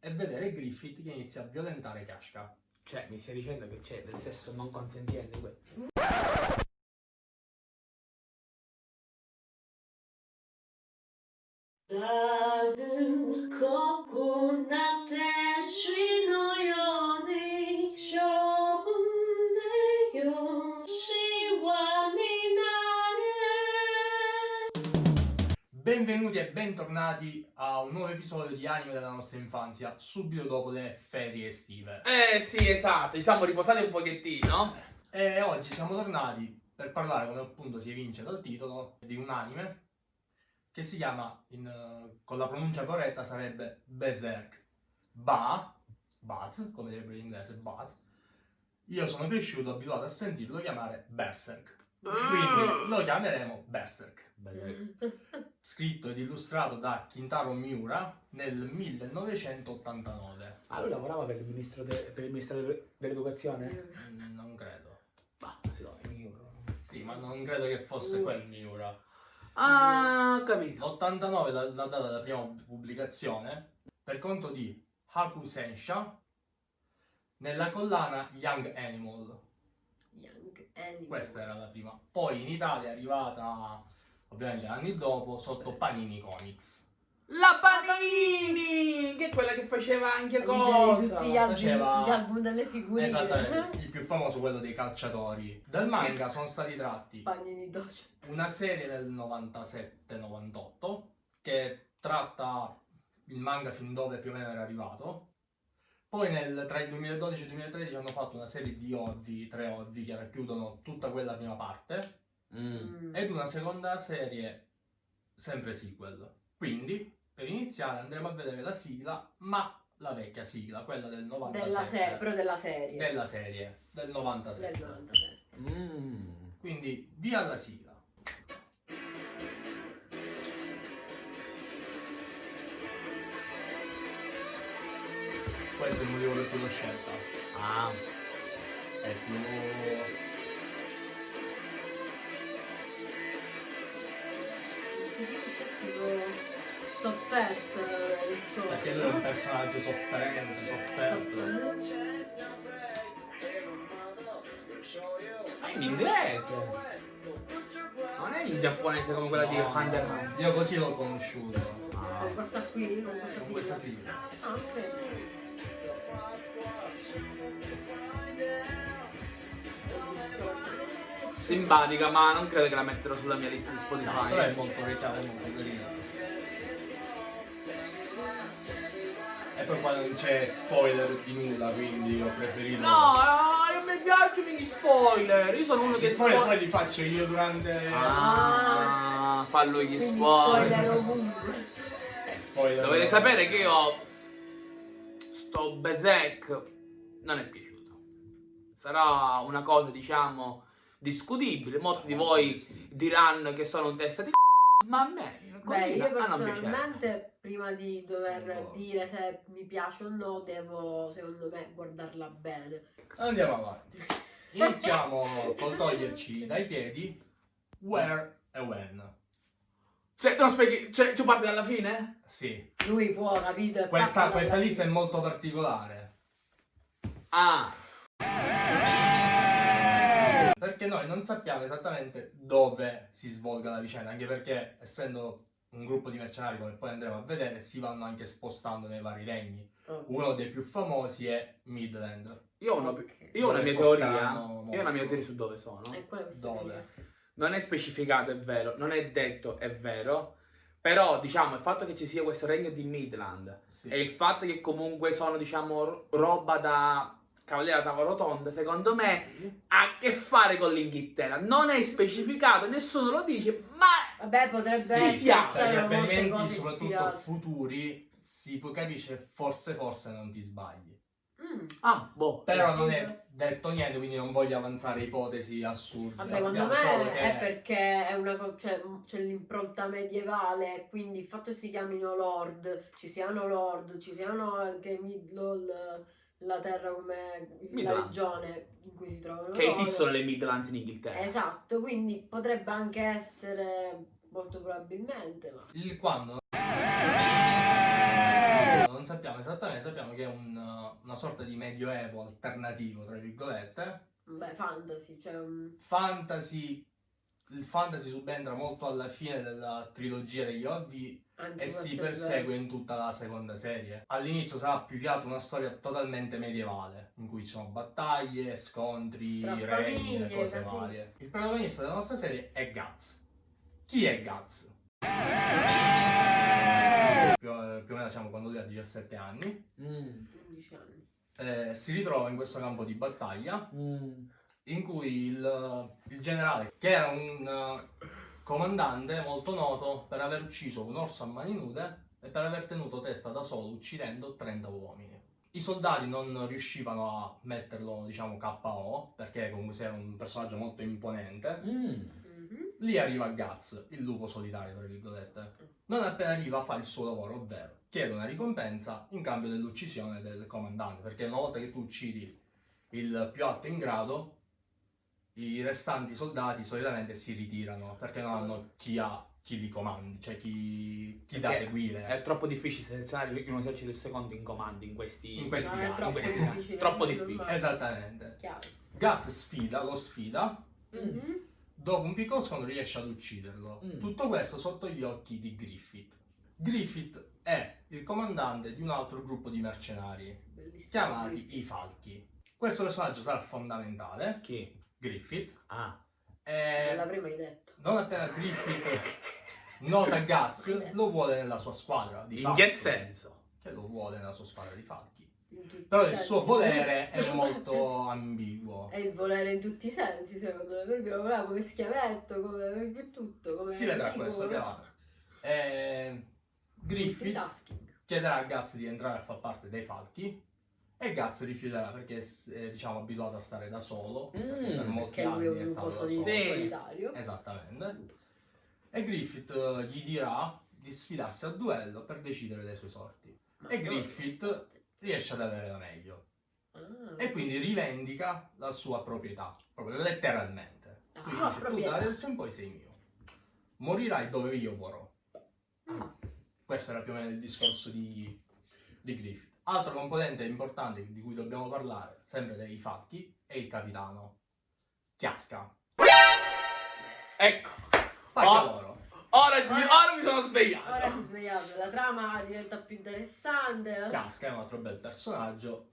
e vedere Griffith che inizia a violentare Kashka. Cioè, mi stai dicendo che c'è del sesso non consenziente in questo? 다 Benvenuti e bentornati a un nuovo episodio di Anime della nostra infanzia, subito dopo le ferie estive. Eh sì, esatto, ci siamo riposati un pochettino. E oggi siamo tornati per parlare, come appunto si evince dal titolo, di un anime che si chiama, in, con la pronuncia corretta sarebbe Berserk. Ba, Bat, come direbbe in inglese, Bat. Io sono cresciuto abituato a sentirlo chiamare Berserk. Quindi lo chiameremo Berserk. Scritto ed illustrato da Kintaro Miura nel 1989. Ah, lui lavorava per il ministro de- per il Ministero de- dell'Educazione? Mm, Non credo. Bah, sì, no, io- Sì, ma non credo che fosse quel Miura. Ah, ho capito. L'89 la, la data della prima pubblicazione per conto di Haku Sensha nella collana Young Animal. Young Animal Questa era la prima. Poi in Italia è arrivata ovviamente anni dopo sotto Panini Comics. La Panini! Che è quella che faceva anche cosa? tutti gli album, Faceva- gli album delle figurine Esattamente, il più famoso quello dei calciatori. Dal manga sono stati tratti Bagni doccia una serie del 97-98 che tratta il manga fin dove più o meno era arrivato. Poi nel- tra il 2012 e il 2013 hanno fatto una serie di ovvi, tre ovvi che racchiudono tutta quella prima parte Mm. ed una seconda serie sempre sequel. Quindi per iniziare andremo a vedere la sigla, ma la vecchia sigla, quella del 97. della serie però della serie della serie del 97. del 97 Mm. Quindi via alla sigla. Questo è il motivo per cui l'ho scelta. Ah. È più. Tipo sofferto il suo perché lui è un personaggio sofferente, sofferto. È in inglese. Non è in giapponese come quella di No, Hunter no, x Io così l'ho conosciuto. con questa qui con questa Con questa sigla sigla. ah ok Simpatica, ma non credo che la metterò sulla mia lista di No, Spotify. però è molto è molto carina. E poi qua non c'è spoiler di nulla, quindi ho preferito. No, eh, non mi piacciono gli spoiler. Io sono uno Gli che spoiler spo- poi li faccio io durante. Ah, fallo gli quindi spoiler. spoiler ovunque Eh, spoiler. Dovete sapere che io sto Berserk non è piaciuto. Sarà una cosa, diciamo, discutibile. Molti di voi diranno che sono un testa di c***o, ma a me Beh, io personalmente prima di dover No. dire se mi piace o no, devo secondo me guardarla bene. Andiamo avanti. Iniziamo col toglierci dai piedi. Where e when. Cioè, tu non spieghi, cioè, tu parti dalla fine? Sì. Lui può, capito? Questa, questa lista è fine. molto particolare. Ah, Perché noi non sappiamo esattamente dove si svolga la vicenda, anche perché essendo un gruppo di mercenari, come poi andremo a vedere, si vanno anche spostando nei vari regni. Oh. Uno dei più famosi è Midland. io ho una, io ho una mia teoria. Io ho una mia teoria su dove sono. Sto Dove? Non è specificato, è vero. Non è detto, è vero. Però, diciamo, il fatto che ci sia questo regno di Midland Sì. e il fatto che comunque sono, diciamo, ro- roba da Cavaliere a tavola rotonda, secondo me ha a che fare con l'Inghilterra. Non è specificato, nessuno lo dice, ma Vabbè, potrebbe Ci essere. siamo. Molte avvenimenti, soprattutto ispirate. futuri, si può capisce forse forse non ti sbagli. Mm. Ah, boh. Però non è detto niente, quindi non voglio avanzare ipotesi assurde. Vabbè, secondo me che è perché è una co- cioè, m- c'è l'impronta medievale, quindi il fatto che si chiamino Lord, ci siano Lord, ci siano anche Midlol, la terra come la regione in cui si trovano Che loro. esistono le Midlands in Inghilterra. Esatto, quindi potrebbe anche essere molto probabilmente, ma il quando non sappiamo esattamente, sappiamo che è un, uh, una sorta di medioevo alternativo, tra virgolette. Beh, fantasy, cioè un... Fantasy, il fantasy subentra molto alla fine della trilogia degli Oddi e si persegue vero. in tutta la seconda serie. All'inizio sarà più che altro una storia totalmente medievale, in cui ci sono battaglie, scontri, Tra regni e famiglie, cose varie. Il protagonista della nostra serie è Guts. Chi è Guts? Più, più o meno siamo quando lui ha 17 anni. Mm. 15 anni. Eh, si ritrova in questo campo di battaglia Mm. in cui il, il generale, che era un eh, comandante molto noto per aver ucciso un orso a mani nude e per aver tenuto testa da solo uccidendo 30 uomini. I soldati non riuscivano a metterlo, diciamo, KO, perché comunque era un personaggio molto imponente. Mm. Lì arriva Guts, il lupo solitario, tra virgolette. Non appena arriva fa il suo lavoro, ovvero chiede una ricompensa in cambio dell'uccisione del comandante, perché una volta che tu uccidi il più alto in grado, i restanti soldati solitamente si ritirano, perché non hanno chi ha chi li comandi, cioè chi, chi da seguire. È troppo difficile selezionare in un esercito il secondo in comando in questi, In questi No, è casi. troppo in questi casi. difficile. Troppo difficile. Esattamente. Chiaro. Guts sfida, lo sfida, Mhm. dopo un piccolo scontro riesce ad ucciderlo. Mm. Tutto questo sotto gli occhi di Griffith. Griffith è il comandante di un altro gruppo di mercenari Bellissimo. chiamati i Falchi. Questo personaggio sarà fondamentale, Chi? Griffith, Ah. Non e l'avrei mai detto. non appena Griffith nota Guts, lo vuole nella sua squadra di In che senso? Che lo vuole nella sua squadra di Falchi. Però il suo volere è molto ambiguo. È il volere in tutti i sensi, secondo me. Perché lo voleva come schiavetto, come per tutto. Come Si vedrà amico, questo come- più avanti. E Griffith chiederà a Guts di entrare a far parte dei falchi e Guts rifiuterà perché è diciamo abituato a stare da solo perché Mm, per molti Perché anni è stato da solo solitario. esattamente e Griffith eh, gli dirà di sfidarsi a duello per decidere le sue sorti Ma E Griffith? riesce ad avere la meglio Ah, e quindi rivendica la sua proprietà proprio letteralmente La quindi dice tu proprietà. da adesso in poi sei mio morirai dove io vorrò Mm. Questo era più o meno il discorso di, di Griffith. Altro componente importante di cui dobbiamo parlare, sempre dei fatti, è il capitano. Chiasca. Ecco. Pacca Oh. loro. Ora, Ora- ora mi sono Ora svegliato. si è svegliato, la trama diventa più interessante. Chiasca è un altro bel personaggio.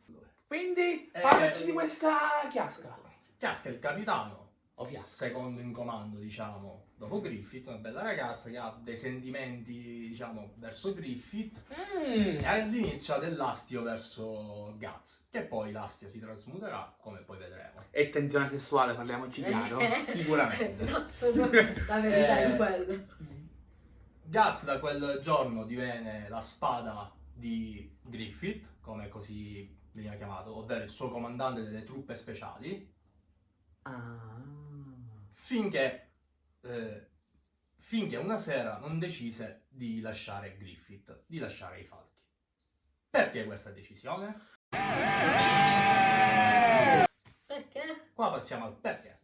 Quindi, Eh, parlaci di questa chiasca. Chiasca è il capitano. Secondo in comando, diciamo, dopo Griffith, una bella ragazza che ha dei sentimenti, diciamo, verso Griffith Mm. e all'inizio ha dell'astio verso Guts, che poi l'astio si trasmuterà, come poi vedremo. E tensione sessuale, parliamoci chiaro. Sicuramente. Esatto, no, la verità Eh, è quella. Guts da quel giorno diviene la spada di Griffith, come così veniva chiamato, ovvero il suo comandante delle truppe speciali, Ah. Finché, eh, finché una sera non decise di lasciare Griffith, di lasciare i falchi. Perché questa decisione? Perché? Qua passiamo al perché.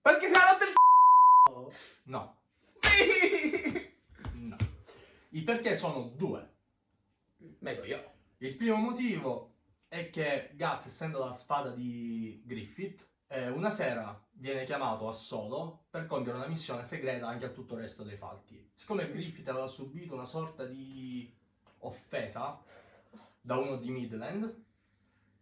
Perché si è rotto il No, c***o? no. I perché sono due. Meglio io. Il primo motivo è che Guts, essendo la spada di Griffith, eh, una sera viene chiamato a solo per compiere una missione segreta anche a tutto il resto dei falchi. Siccome Griffith aveva subito una sorta di offesa da uno di Midland,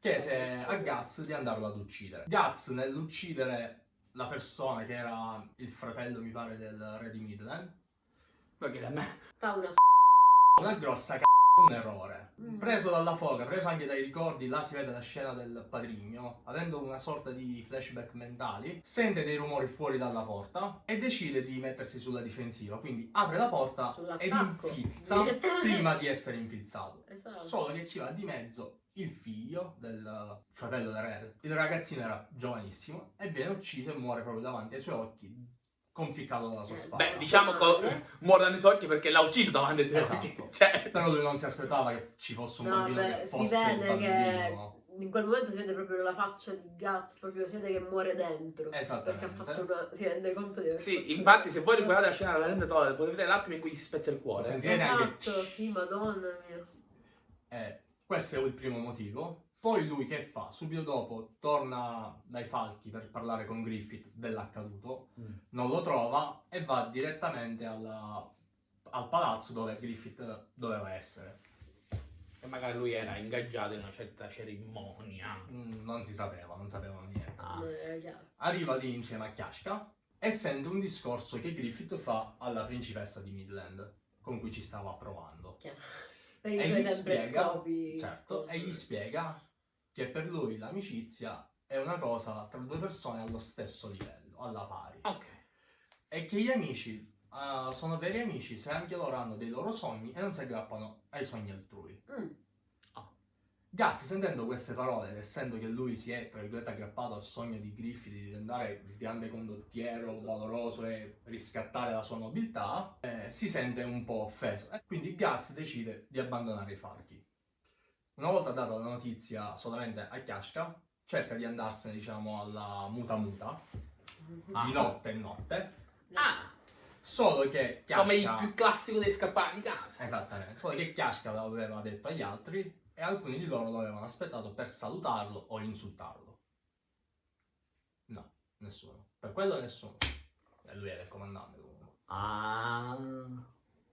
chiese a Guts di andarlo ad uccidere. Guts, nell'uccidere la persona che era il fratello, mi pare, del re di Midland, Perché da me. Fa una una grossa c***o, un errore. Mm. Preso dalla foga, preso anche dai ricordi, là si vede la scena del padrigno, avendo una sorta di flashback mentali, sente dei rumori fuori dalla porta e decide di mettersi sulla difensiva, quindi apre la porta ed infilza prima di essere infilzato. Esatto. Solo che ci va di mezzo il figlio del fratello del re. Il ragazzino era giovanissimo e viene ucciso e muore proprio davanti ai suoi occhi, conficcato dalla sua Eh, spada. Beh, diciamo che muore i suoi occhi perché l'ha ucciso davanti ai suoi Esatto. occhi. Cioè, Però lui non si aspettava che ci fosse un No, bambino beh, che si fosse il vede che bambino. in quel momento si vede proprio la faccia di Guts, proprio si vede che muore dentro. Perché Esattamente. ha fatto una. si rende conto di aver fatto sì, una- infatti, se voi riguardate la scena della rendatore, potete vedere l'attimo in cui si spezza il Lo cuore. sentirete anche Esatto, sì, madonna mia. E questo è il primo motivo. Poi lui che fa? Subito dopo torna dai falchi per parlare con Griffith dell'accaduto, Mm. non lo trova e va direttamente alla- al palazzo dove Griffith doveva essere. E magari lui era ingaggiato in una certa cerimonia. Mm, Non si sapeva, non sapevano niente. Ah. Arriva lì insieme a Kashka e sente un discorso che Griffith fa alla principessa di Midland, con cui ci stava provando. Chiaro. E gli sempre spiega- scopi. Certo, e gli spiega che per lui l'amicizia è una cosa tra due persone allo stesso livello, alla pari. Ok. E che gli amici eh, sono veri amici se anche loro hanno dei loro sogni e non si aggrappano ai sogni altrui. Mm. Gazzi, sentendo queste parole ed essendo che lui si è, tra virgolette, aggrappato al sogno di Griffith di diventare il grande condottiero valoroso e riscattare la sua nobiltà, eh, si sente un po' offeso. E quindi Gaz decide di abbandonare i falchi. Una volta data la notizia solamente a Kashka, cerca di andarsene, diciamo, alla muta muta, Ah. di notte in notte, Ah, solo che Kashka... come il più classico dei scappati di casa. Esattamente, solo che Kashka l'aveva detto agli altri e alcuni di loro lo avevano aspettato per salutarlo o insultarlo. No, nessuno. Per quello nessuno. E lui era il comandante comunque. Ah.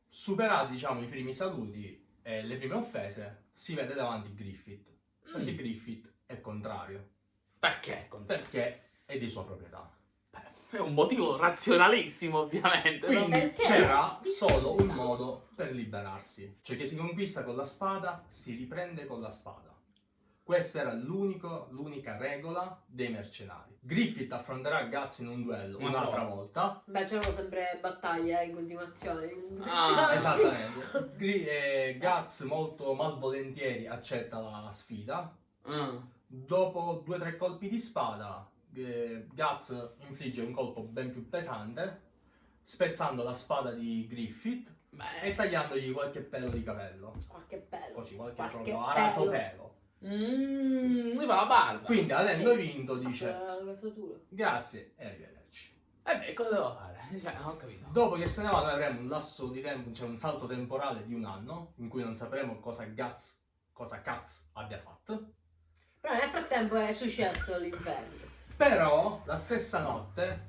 Superati, diciamo, i primi saluti e le prime offese, si vede davanti Griffith. Perché Mm. Griffith è contrario. Perché? Perché è di sua proprietà. È un motivo razionalissimo, ovviamente. Quindi Perché? c'era solo un modo per liberarsi. Cioè che si conquista con la spada, si riprende con la spada. Questa era l'unica regola dei mercenari. Griffith affronterà Guts in un duello Un'altra volta. Beh, c'erano sempre battaglie in continuazione. Ah, Esattamente. Gri- eh, Guts molto malvolentieri accetta la sfida. Mm. Dopo due o tre colpi di spada, eh, Guts infligge un colpo ben più pesante, spezzando la spada di Griffith e Beh. tagliandogli qualche pelo di capello. Qualche pelo. Così, qualche, Qualche proprio araso pelo. Mm, lui fa la barba. Quindi, avendo Sì. vinto, dice grazie e arrivederci. E beh, cosa devo fare? Cioè, non ho capito. Dopo che se ne va, noi avremo un lasso di tempo, cioè un salto temporale di un anno, in cui non sapremo cosa Guts, cosa Caz abbia fatto. Però nel frattempo è successo l'inferno. Però, la stessa notte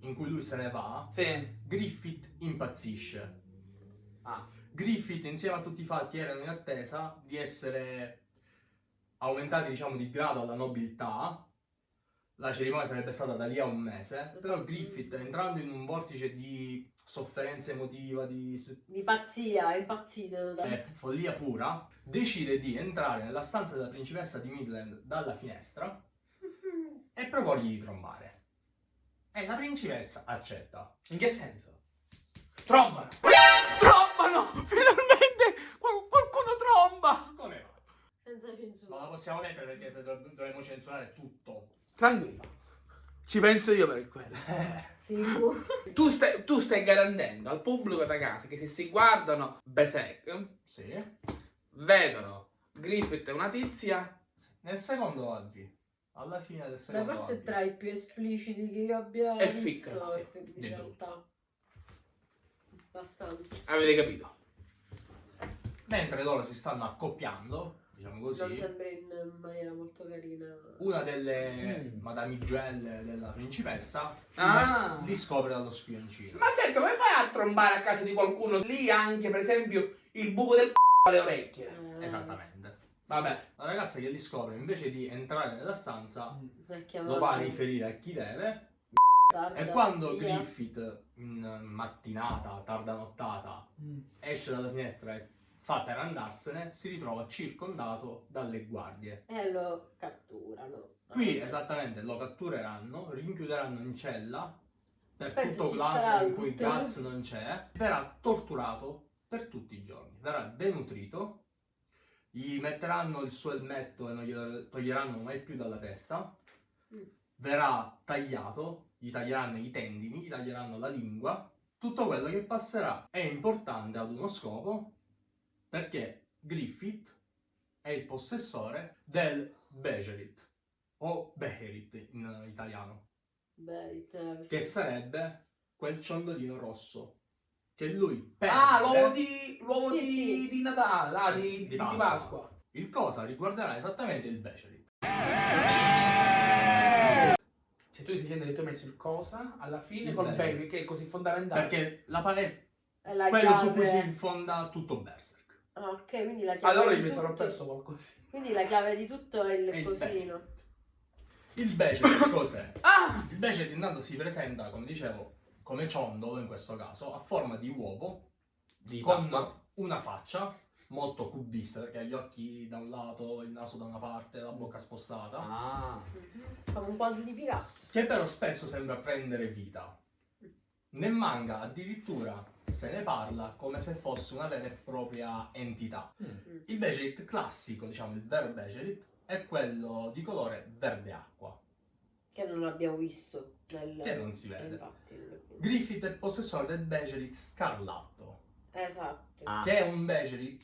in cui lui se ne va, Sì. Griffith impazzisce. Ah. Griffith insieme a tutti i falchi erano in attesa di essere aumentati diciamo di grado alla nobiltà la cerimonia sarebbe stata da lì a un mese però Griffith entrando in un vortice di sofferenza emotiva di Di pazzia, è impazzito. da- eh, follia pura decide di entrare nella stanza della principessa di Midland dalla finestra e proporgli di trombare e la principessa accetta In che senso? Trombano! Trombano! Finalmente qual- qualcuno tromba! Senza non censura. la possiamo mettere perché se dov- dovremmo censurare tutto Tranquillo. Ci penso io per quello. Sicuro. Tu stai, tu stai garantendo al pubblico da casa che se si guardano Besek, sì vedono Griffith e una tizia, Nel secondo oggi, alla fine del Beh, secondo forse è oggi. tra i più espliciti che io abbia È visto. ficcano, sì, in di realtà. Abbastanza. avete capito? Mentre loro si stanno accoppiando, diciamo Non così, sembra in maniera molto carina. una delle Mm. madamigelle della principessa Ah. li scopre dallo spioncino. Ma certo, come fai a trombare a casa di qualcuno? Lì anche, per esempio, il buco del c***o alle orecchie. Eh, Esattamente. Vabbè. La ragazza che li scopre, invece di entrare nella stanza, chiamato lo va a riferire a chi deve. tarda, E quando via. Griffith, in mattinata, tarda nottata, esce dalla finestra e fa per andarsene, si ritrova circondato dalle guardie. E lo catturano. Qui esattamente lo cattureranno, rinchiuderanno in cella per Penso tutto l'anno in cui Guts non c'è, verrà torturato per tutti i giorni, verrà denutrito, gli metteranno il suo elmetto e non glielo toglieranno mai più dalla testa, Mm. verrà tagliato, gli taglieranno i tendini, gli taglieranno la lingua, tutto quello che passerà è importante ad uno scopo perché Griffith è il possessore del Bejerit o Beherit in italiano, Beh, te- che sarebbe quel ciondolino rosso che lui perde. Ah, l'uovo di, l'uovo Sì, di, sì. di Natale, ah, di, Di di- di Pasqua. Pasqua. Il cosa riguarderà esattamente il Becerit. Se tu stai dicendo che tu hai messo il cosa alla fine Il col baby, che è così fondamentale. Perché la palette È la quello su cui si chiave. fonda tutto Berserk. Ah, ok, quindi la chiave Allora di io mi sarò tutto- perso qualcosa. Quindi la chiave di tutto è il È il cosino. Il Becerit cos'è? Ah! Il Becerit intanto si presenta, come dicevo, come ciondolo in questo caso, a forma di uovo Di con Pasqua. una faccia molto cubista perché ha gli occhi da un lato, il naso da una parte, la bocca spostata, Ah. Mhm. Come un quadro di Picasso. che però spesso sembra prendere vita. Nel manga addirittura se ne parla come se fosse una vera e propria entità. Mm. Il Becerit classico, diciamo il vero Becerit, è quello di colore verde acqua, Che non abbiamo visto nel... che non si vede. infatti, nel- Griffith è possessore del Becerit scarlatto, Esatto. Ah. che è un Becerit,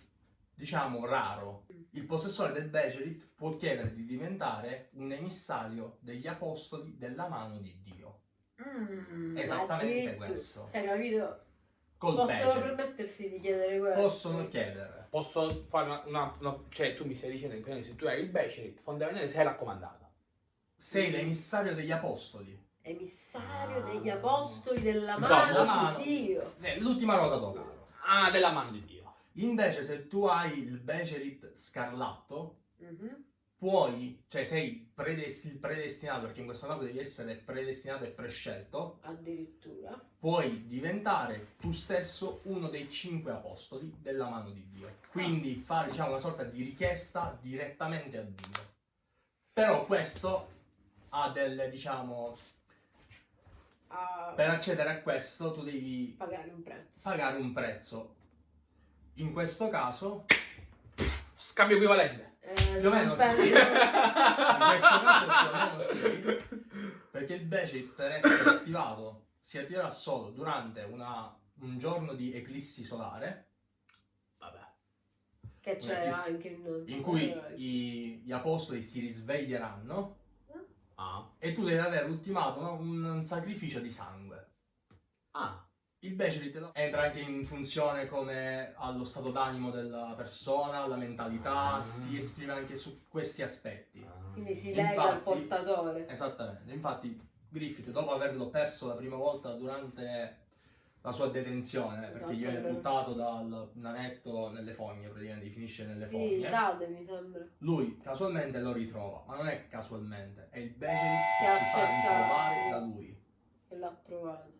diciamo, raro. Il possessore del Becerit può chiedere di diventare un emissario degli apostoli della mano di Dio. Mm, Esattamente questo. Hai capito? Col Possono Becerit. permettersi di chiedere questo. Possono chiedere. Posso fare una, una- una- Cioè, tu mi stai dicendo che se tu hai il Becerit, fondamentalmente sei raccomandato. Sei l'emissario degli apostoli. Emissario Ah. degli apostoli della Insomma, mano la mano. Dio. Eh, L'ultima ruota d'oro. Ah, della mano di Dio. Invece se tu hai il Becerit scarlatto, Mhm. Puoi, cioè sei predesti- il predestinato, perché in questo caso devi essere predestinato e prescelto, Addirittura. puoi diventare tu stesso uno dei cinque apostoli della mano di Dio. Quindi fare diciamo una sorta di richiesta direttamente a Dio. Però questo ha delle, diciamo, A per accedere a questo tu devi pagare un prezzo. pagare un prezzo. In questo caso, Scambio equivalente. Eh, Più o meno sì. penso- in questo caso più o meno sì, perché il Becerit per essere attivato si attiverà solo durante una- un giorno di eclissi solare Vabbè. Che c'è anche in... in cui eh, i- gli apostoli si risveglieranno Ah. e tu devi aver ultimato no, un sacrificio di sangue. Ah. Il Becerit entra anche in funzione come allo stato d'animo della persona, la mentalità, Ah. si esprime anche su questi aspetti. Quindi si Infatti- lega al portatore. Esattamente, infatti Griffith dopo averlo perso la prima volta durante la sua detenzione, perché gli viene Esatto. buttato dal nanetto nelle fogne, praticamente finisce nelle Sì, fogne. cade mi sembra. Lui casualmente lo ritrova, ma non è casualmente, è il Becerit Che che si fa ritrovare da lui. E l'ha trovato.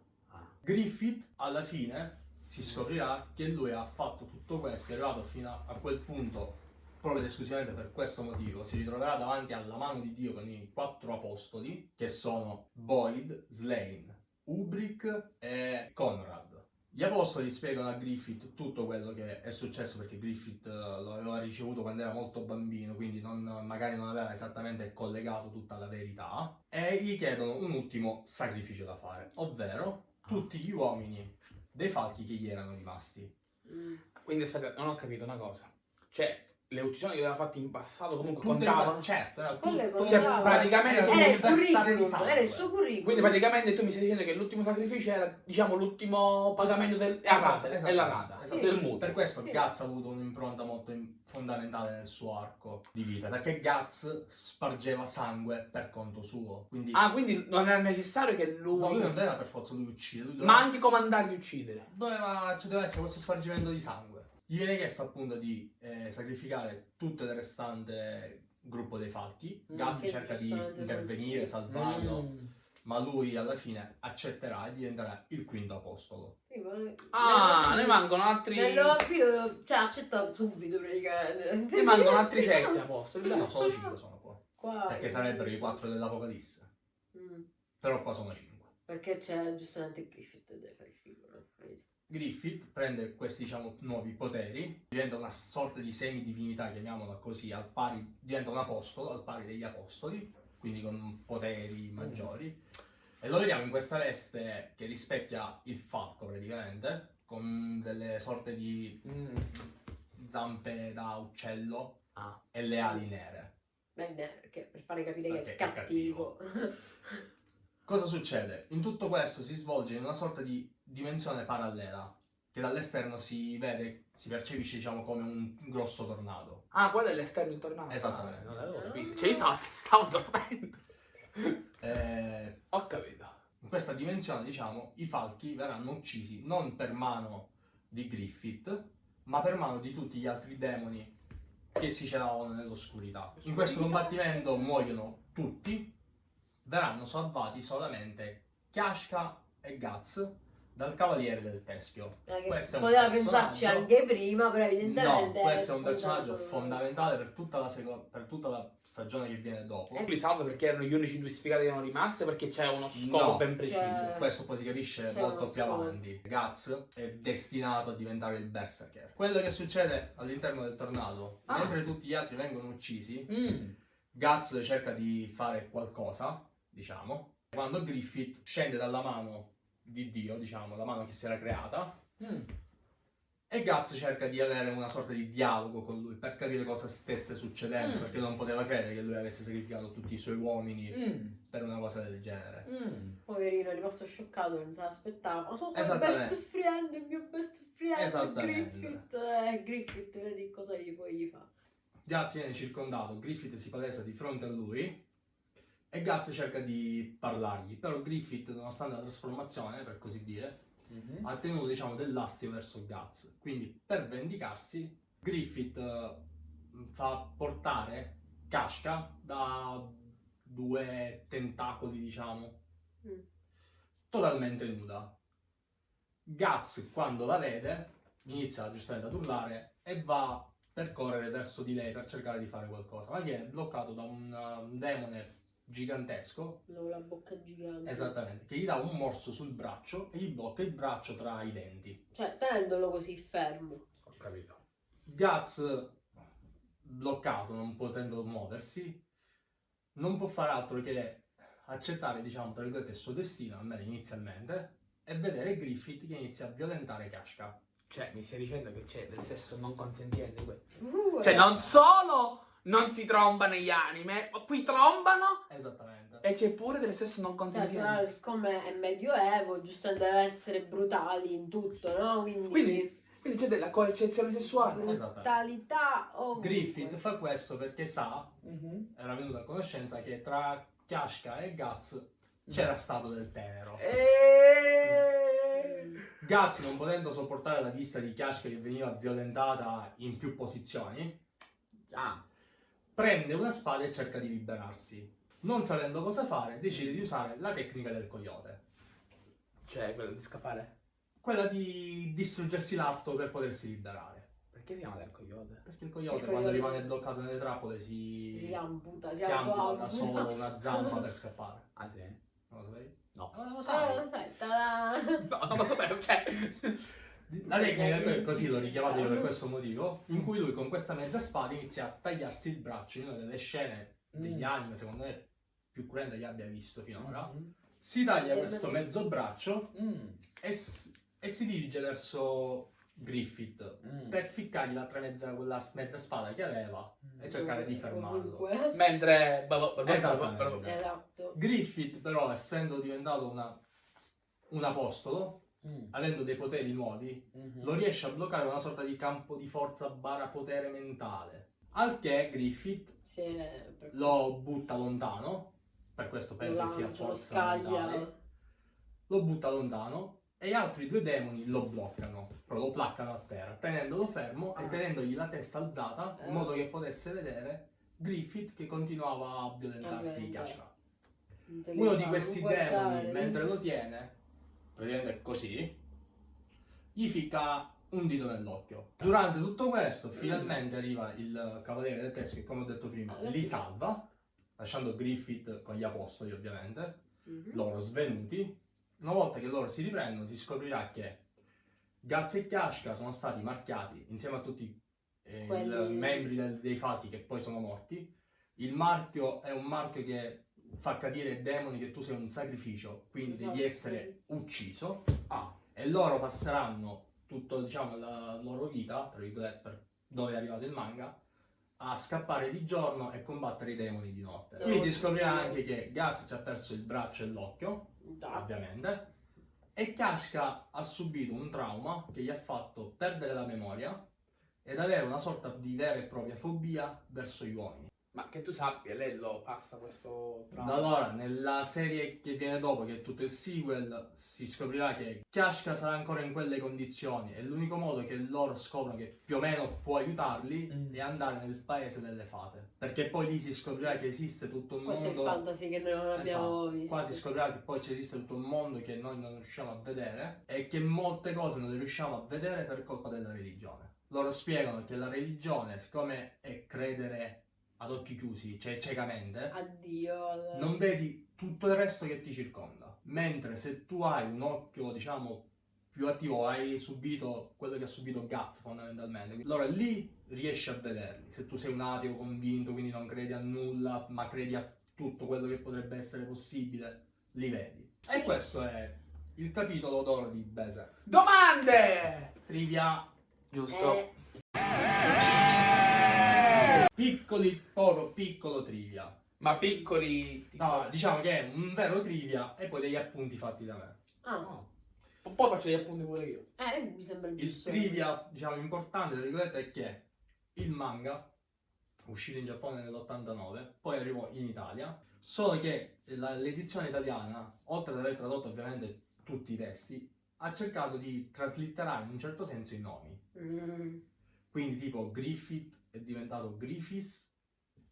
Griffith alla fine si scoprirà che lui ha fatto tutto questo, è arrivato fino a, a quel punto proprio ed esclusivamente per questo motivo, si ritroverà davanti alla mano di Dio con i quattro apostoli che sono Boyd, Slane, Ubrick e Conrad. Gli apostoli spiegano a Griffith tutto quello che è successo perché Griffith eh, lo aveva ricevuto quando era molto bambino, quindi non- magari non aveva esattamente collegato tutta la verità, e gli chiedono un ultimo sacrificio da fare, ovvero tutti gli uomini dei falchi che gli erano rimasti. Mm. Quindi aspetta, non ho capito una cosa. Cioè, le uccisioni che aveva fatte in passato comunque Tutte contavano. le- certo, era Quelle tutto- Cioè, contavano. praticamente era tu- un Era il versare di curriculum, sangue. era il suo curriculum. Quindi praticamente tu mi stai dicendo che l'ultimo sacrificio era, diciamo, l'ultimo pagamento del... è la Esatto, rata, esatto. è la rata, Sì. del mutuo. Per questo Sì. Guts ha avuto un'impronta molto in- fondamentale nel suo arco di vita, perché Guts spargeva sangue per conto suo. Quindi Ah, quindi non era necessario che lui... no, lui non doveva per forza lui uccidere, lui Ma doveva, anche comandare di uccidere. doveva, ci doveva essere questo spargimento di sangue. Gli viene chiesto appunto di eh, sacrificare tutto il restante gruppo dei falchi. Mm. Sì, cerca di intervenire, salvarlo, Mm. ma lui alla fine accetterà e diventerà il quinto apostolo. Sì, ma- Ah, nello- ne mancano altri... Nello filo, cioè accetta subito praticamente. Ne mancano altri Sì, sette no. apostoli. No, solo cinque sono qua. Qua- Perché sarebbero i quattro dell'Apocalisse. Mm. Però qua sono cinque. Perché c'è giustamente Griffith e deve fare il figo, no? Vedi? Griffith prende questi diciamo nuovi poteri, diventa una sorta di semidivinità, chiamiamola così, al pari, diventa un apostolo al pari degli apostoli, quindi con poteri maggiori. E lo vediamo in questa veste che rispecchia il falco praticamente, con delle sorte di Mm. zampe da uccello Ah. e le ali nere. Bene, perché per fare capire che Perché è è cattivo. Cosa succede? In tutto questo si svolge in una sorta di dimensione parallela, che dall'esterno si vede, si percepisce diciamo come un grosso tornado. Ah, quello è l'esterno intornato. Esattamente. Ah, non l'avevo capito. Cioè, io stavo, stavo dormendo. Eh, Ho capito. in questa dimensione, diciamo, i falchi verranno uccisi non per mano di Griffith, ma per mano di tutti gli altri demoni che si celavano nell'oscurità. In questo combattimento muoiono tutti, verranno salvati solamente Kashka e Guts dal Cavaliere del Teschio. Eh, Questo è un poteva pensarci personaggio- anche prima, però evidentemente... No, questo è un personaggio fondamentale per tutta, la seco- per tutta la stagione che viene dopo. Eh, Li salva perché erano gli unici due sfigati che erano rimasti o perché c'è uno scopo No. ben preciso. Cioè- Questo poi si capisce molto più avanti. Guts è destinato a diventare il Berserker. Quello che succede all'interno del tornado, Ah. mentre tutti gli altri vengono uccisi, Mm. Guts cerca di fare qualcosa, diciamo, quando Griffith scende dalla mano di Dio, diciamo, la mano che si era creata, Mm. e Guts cerca di avere una sorta di dialogo con lui per capire cosa stesse succedendo, Mm. perché non poteva credere che lui avesse sacrificato tutti i suoi uomini Mm. per una cosa del genere. Mm. Poverino, è rimasto scioccato, non se l'aspettava. Ma sono il best friend, il mio best friend, Esattamente. Griffith. Eh, Griffith, vedi cosa gli poi gli fa. Guts viene circondato, Griffith si palesa di fronte a lui e Guts cerca di parlargli, però Griffith, nonostante la trasformazione, per così dire, Mhm. ha tenuto diciamo dell'astio verso Guts. Quindi per vendicarsi, Griffith eh, fa portare Kashka da due tentacoli, diciamo, Mm. totalmente nuda. Guts, quando la vede, inizia giustamente ad urlare e va per correre verso di lei per cercare di fare qualcosa, ma viene bloccato da un, uh, un demone gigantesco, la bocca gigante. esattamente, che gli dà un morso sul braccio e gli blocca il braccio tra i denti. Cioè, tenendolo così fermo. Ho capito. Guts, bloccato, non potendo muoversi, non può fare altro che accettare, diciamo, tra virgolette, il suo destino, almeno inizialmente, e vedere Griffith che inizia a violentare Kashka. Cioè, mi stai dicendo che c'è del sesso non consenziente qui? Uh, Cioè, non solo non si trombano gli anime, qui trombano Esattamente. e c'è pure del sesso non Cioè, consenziente. però, siccome è medioevo, giusto deve essere brutali in tutto, no? Quindi, Quindi- Quindi c'è della coercizione sessuale. Esattamente. brutalità ovunque. Griffith fa questo perché sa, Mhm. era venuto a conoscenza che tra Kashka e Guts c'era stato del tenero. E... Guts, non potendo sopportare la vista di Kashka che veniva violentata in più posizioni, Ah, prende una spada e cerca di liberarsi. Non sapendo cosa fare, decide di usare la tecnica del coyote. cioè quello di scappare. Quella di distruggersi l'arto per potersi liberare. Perché si chiama del coyote? Perché il coyote, Il quando coyote- rimane bloccato nelle trappole si, Si amputa, si, si amputa solo una zampa per scappare. Ah sì? Non lo sapevi? No. Ma lo Ah, sai? sai, ta-da. No, non lo sapevo, cioè... La tecnica è così, l'ho richiamato io per questo motivo, in cui lui con questa mezza spada inizia a tagliarsi il braccio in una delle scene degli Mm. anime, secondo me, più cruente che abbia visto finora. Mhm. Si taglia questo mezzo braccio Mm. e, e si dirige verso Griffith Mm. per ficcargli l'altra mezza, quella mezza spada che aveva e cercare di fermarlo. Ovunque. Mentre... Esatto. Griffith, però, essendo diventato una- un apostolo, Mm. avendo dei poteri nuovi, Mhm. lo riesce a bloccare una sorta di campo di forza barra potere mentale. Al che Griffith è lo butta lontano, per questo penso sia lancia, lo forza mentale, lo butta lontano e gli altri due demoni lo bloccano, però lo placcano a terra, tenendolo fermo e Ah. tenendogli la testa alzata in Eh. modo che potesse vedere Griffith che continuava a violentarsi Ah, li Uno di questi guardare. demoni, mentre lo tiene, praticamente così, gli ficca un dito nell'occhio. Durante tutto questo, finalmente arriva il cavaliere del teschio che, come ho detto prima, Ah, li salva, lasciando Griffith con gli apostoli, ovviamente, Mhm. loro svenuti. Una volta che loro si riprendono, si scoprirà che Guts e Kashka sono stati marchiati insieme a tutti eh, Quelli- i membri del- dei falchi che poi sono morti. Il marchio è un marchio che fa capire ai demoni che tu sei un sacrificio, quindi devi essere ucciso. Ah. E loro passeranno tutta diciamo, la loro vita, tra virgolette, per dove è arrivato il manga, a scappare di giorno e combattere i demoni di notte. Qui si scoprirà anche che Guts ci ha perso il braccio e l'occhio, ovviamente, E Kashka ha subito un trauma che gli ha fatto perdere la memoria ed avere una sorta di vera e propria fobia verso gli uomini. Ma che tu sappia, lei lo passa questo Da allora, nella serie che viene dopo, che è tutto il sequel, si scoprirà che Kashka sarà ancora in quelle condizioni e l'unico modo che loro scoprono che più o meno può aiutarli Mm. è andare nel paese delle fate. Perché poi lì si scoprirà che esiste tutto un Questo è il mondo... fantasy che noi non abbiamo Esatto. visto. Qua si scoprirà che poi ci esiste tutto un mondo che noi non riusciamo a vedere e che molte cose non le riusciamo a vedere per colpa della religione. Loro spiegano che la religione, siccome è credere ad occhi chiusi, cioè ciecamente, Addio. non vedi tutto il resto che ti circonda. Mentre se tu hai un occhio, diciamo, più attivo, hai subito quello che ha subito Guts fondamentalmente, allora lì riesci a vederli. Se tu sei un ateo convinto, quindi non credi a nulla, ma credi a tutto quello che potrebbe essere possibile, li vedi. E questo è il capitolo d'oro di Berserk. Domande! Trivia Giusto. Eh, piccoli, proprio piccolo trivia. Ma piccoli... No, diciamo che è un vero trivia e poi degli appunti fatti da me. ah, No. Un po' faccio gli appunti pure io. eh, mi sembra Il giusto. trivia, diciamo, importante, tra virgolette, è che il manga, uscito in Giappone nell'89, poi arrivò in Italia, solo che l'edizione italiana, oltre ad aver tradotto ovviamente tutti i testi, ha cercato di traslitterare in un certo senso i nomi. Mm, Quindi tipo Griffith è diventato Griffiths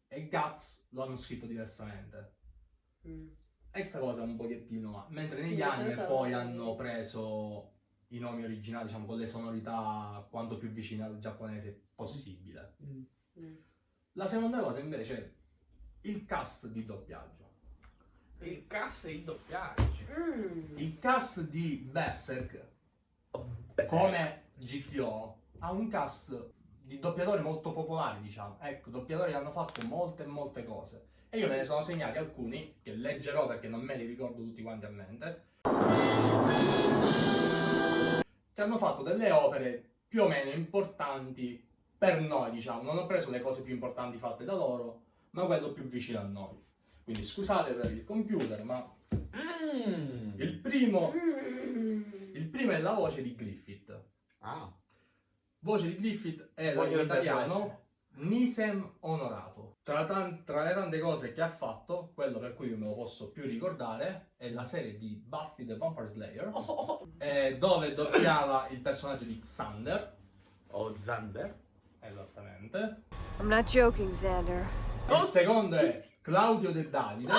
e Guts lo hanno scritto diversamente. mm. Extra cosa un pochettino, mentre negli Sì, anime questo- poi hanno preso i nomi originali, diciamo, con le sonorità quanto più vicine al giapponese possibile. Mm. La seconda cosa invece è il cast di doppiaggio. Il cast e il doppiaggio. Mm. Il cast di Berserk, Beh, come GTO, ha un cast di doppiatori molto popolari, diciamo. Ecco, doppiatori che hanno fatto molte molte cose. E io me ne sono segnati alcuni, che leggerò perché non me li ricordo tutti quanti a mente, che hanno fatto delle opere più o meno importanti per noi, diciamo. Non ho preso le cose più importanti fatte da loro, ma quello più vicino a noi. Quindi scusate per il computer, ma Mm. il primo, Mm. il primo è la voce di Griffith. Ah. Voce di Griffith è la Voce in del italiano Nisem Onorato. Tra, tan- tra le tante cose che ha fatto, quello per cui io me lo posso più ricordare è la serie di Buffy the Vampire Slayer, Oh, oh, oh. eh, dove doppiava il personaggio di Xander. O Zander. Esattamente. I'm not joking, Xander. Il secondo è Claudio De Davide,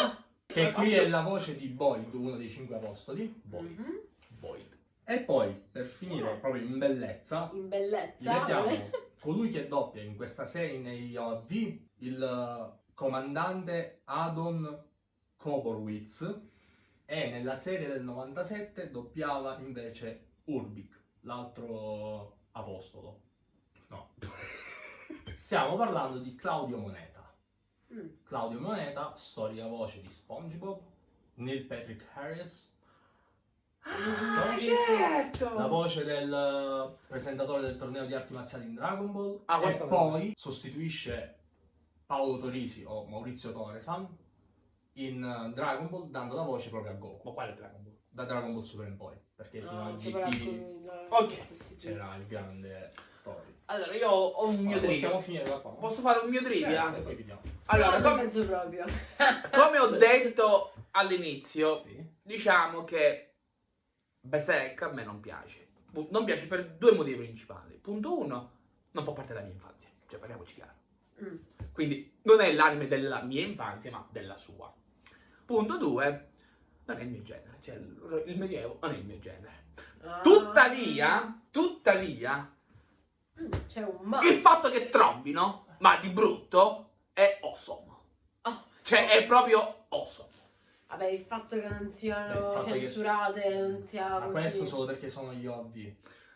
che qui è la voce di Boyd, uno dei cinque apostoli. Boyd. Mhm. Boyd. E poi, per finire proprio in bellezza, In bellezza. mettiamo colui che doppia in questa serie negli OAV il eh, comandante Adon Koborwitz e nella serie del 97 doppiava invece Urbik, l'altro apostolo. No. Stiamo parlando di Claudio Moneta. Mm. Claudio Moneta, storica voce di SpongeBob, Neil Patrick Harris, Ah, certo! la voce del presentatore del torneo di arti marziali in Dragon Ball Ah, e poi sostituisce Paolo Torisi o Maurizio Toresan in Dragon Ball dando la voce proprio a Goku Ma quale Dragon Ball? da Dragon Ball Super in poi perché fino No, a c'è quella GT la- c'era il grande Tori Allora, io ho un mio Allora, possiamo trivia. finire da qua? Posso fare un mio trivia? Certo, e. Allora, no, non com- penso proprio. come ho detto all'inizio, Sì. diciamo che Berserk a me non piace. Non piace per due motivi principali. Punto uno, non fa parte della mia infanzia. Cioè, parliamoci chiaro. Mm. Quindi non è l'anime della mia infanzia, ma della sua. Punto due, non è il mio genere. Cioè, il, medioevo non è il mio genere. Ah. Tuttavia, tuttavia, Mm, il fatto che trombino, ma di brutto, è awesome. Oh. Cioè, è proprio awesome. Vabbè, il fatto che non siano il fatto che- censurate, non sia ma così. questo solo perché sono gli OV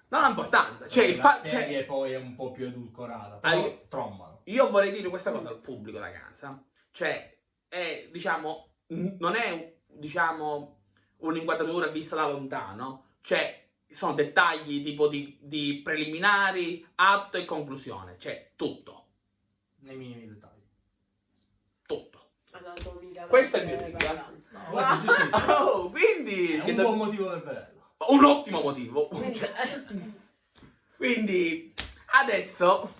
Non ha importanza. Cioè, il la fa- cioè, serie poi è un po' più edulcorata Ah, però io- trombano io vorrei dire questa cosa al pubblico da casa. Cioè, è, diciamo, non è, diciamo, un'inquadratura vista da lontano. Cioè, sono dettagli tipo di, di preliminari, atto e conclusione. Cioè, tutto. nei minimi dettagli Tutto. Questo è il mio no, questo è giustissimo Oh, quindi... È un do- buon motivo per vederlo. Un ottimo motivo. Quindi, eh, adesso...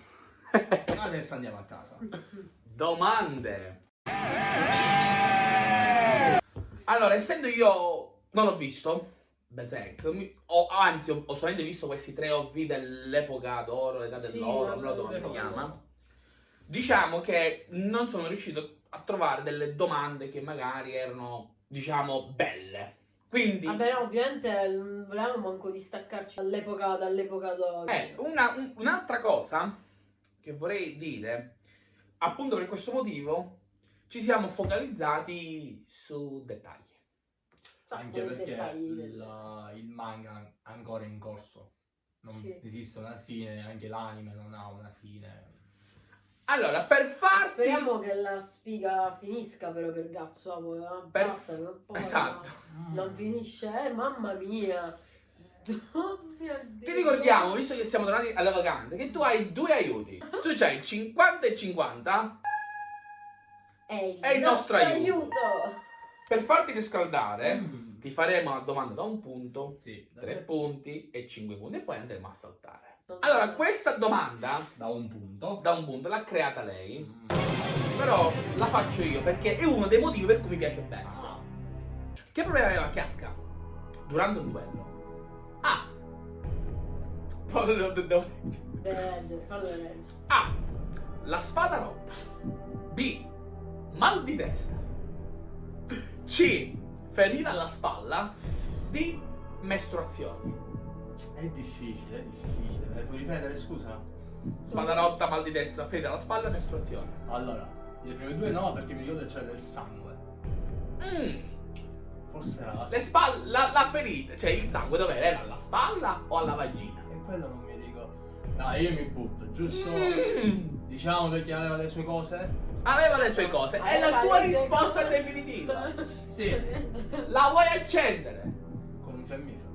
Adesso andiamo a casa. Domande. Allora, essendo io non ho visto Berserk, ho- anzi ho, ho solamente visto questi tre OV dell'epoca d'oro, l'età Sì, dell'oro, non so come si chiama. Diciamo che non sono riuscito a trovare delle domande che magari erano, diciamo, belle. Quindi, Vabbè, no, ovviamente non volevamo manco distaccarci dall'epoca, dall'epoca d'oro. eh, una- un- un'altra cosa che vorrei dire, appunto per questo motivo, ci siamo focalizzati su dettagli. Sa Anche perché il, il manga è ancora in corso. Non Sì. esiste una fine, anche l'anime non ha una fine. Allora, per farti... Speriamo che la sfiga finisca però per Gazzo, eh, Per- basta, non, poi, Esatto. Non finisce, eh, mamma mia. Oh mio Dio. Ti ricordiamo, visto che siamo tornati alle vacanze, che tu hai due aiuti. Tu c'hai il 50 e 50 È il, È il nostro aiuto. aiuto. per farti riscaldare. Mm. Ti faremo una domanda da un punto, Sì, tre punti e cinque punti e poi andremo a saltare. Allora, questa domanda da un punto. da un punto l'ha creata lei, Mm. però la faccio io perché è uno dei motivi per cui mi piace. Ah, Che problema aveva Chiasca durante un duello? A. Lo devo leggere, fallo leggere. A. La spada rotta. B. Mal di testa. C. Ferita alla spalla. D. Mestruazioni. È difficile, è difficile. Me le puoi ripetere, scusa? Spada rotta, mal di testa, ferita alla spalla, mestruazioni. Allora, le prime due no, perché mi ricordo che c'era del sangue. Mm. Forse era la Le spalle, la, la ferita, cioè il sangue dov'era? Era alla spalla o alla vagina? E quello non mi ricordo. No, io mi butto, giusto? Mm. Diciamo perché aveva le sue cose? Aveva le sue cose. È la tua risposta definitiva. Sì. La vuoi accendere? Con un fiammifero.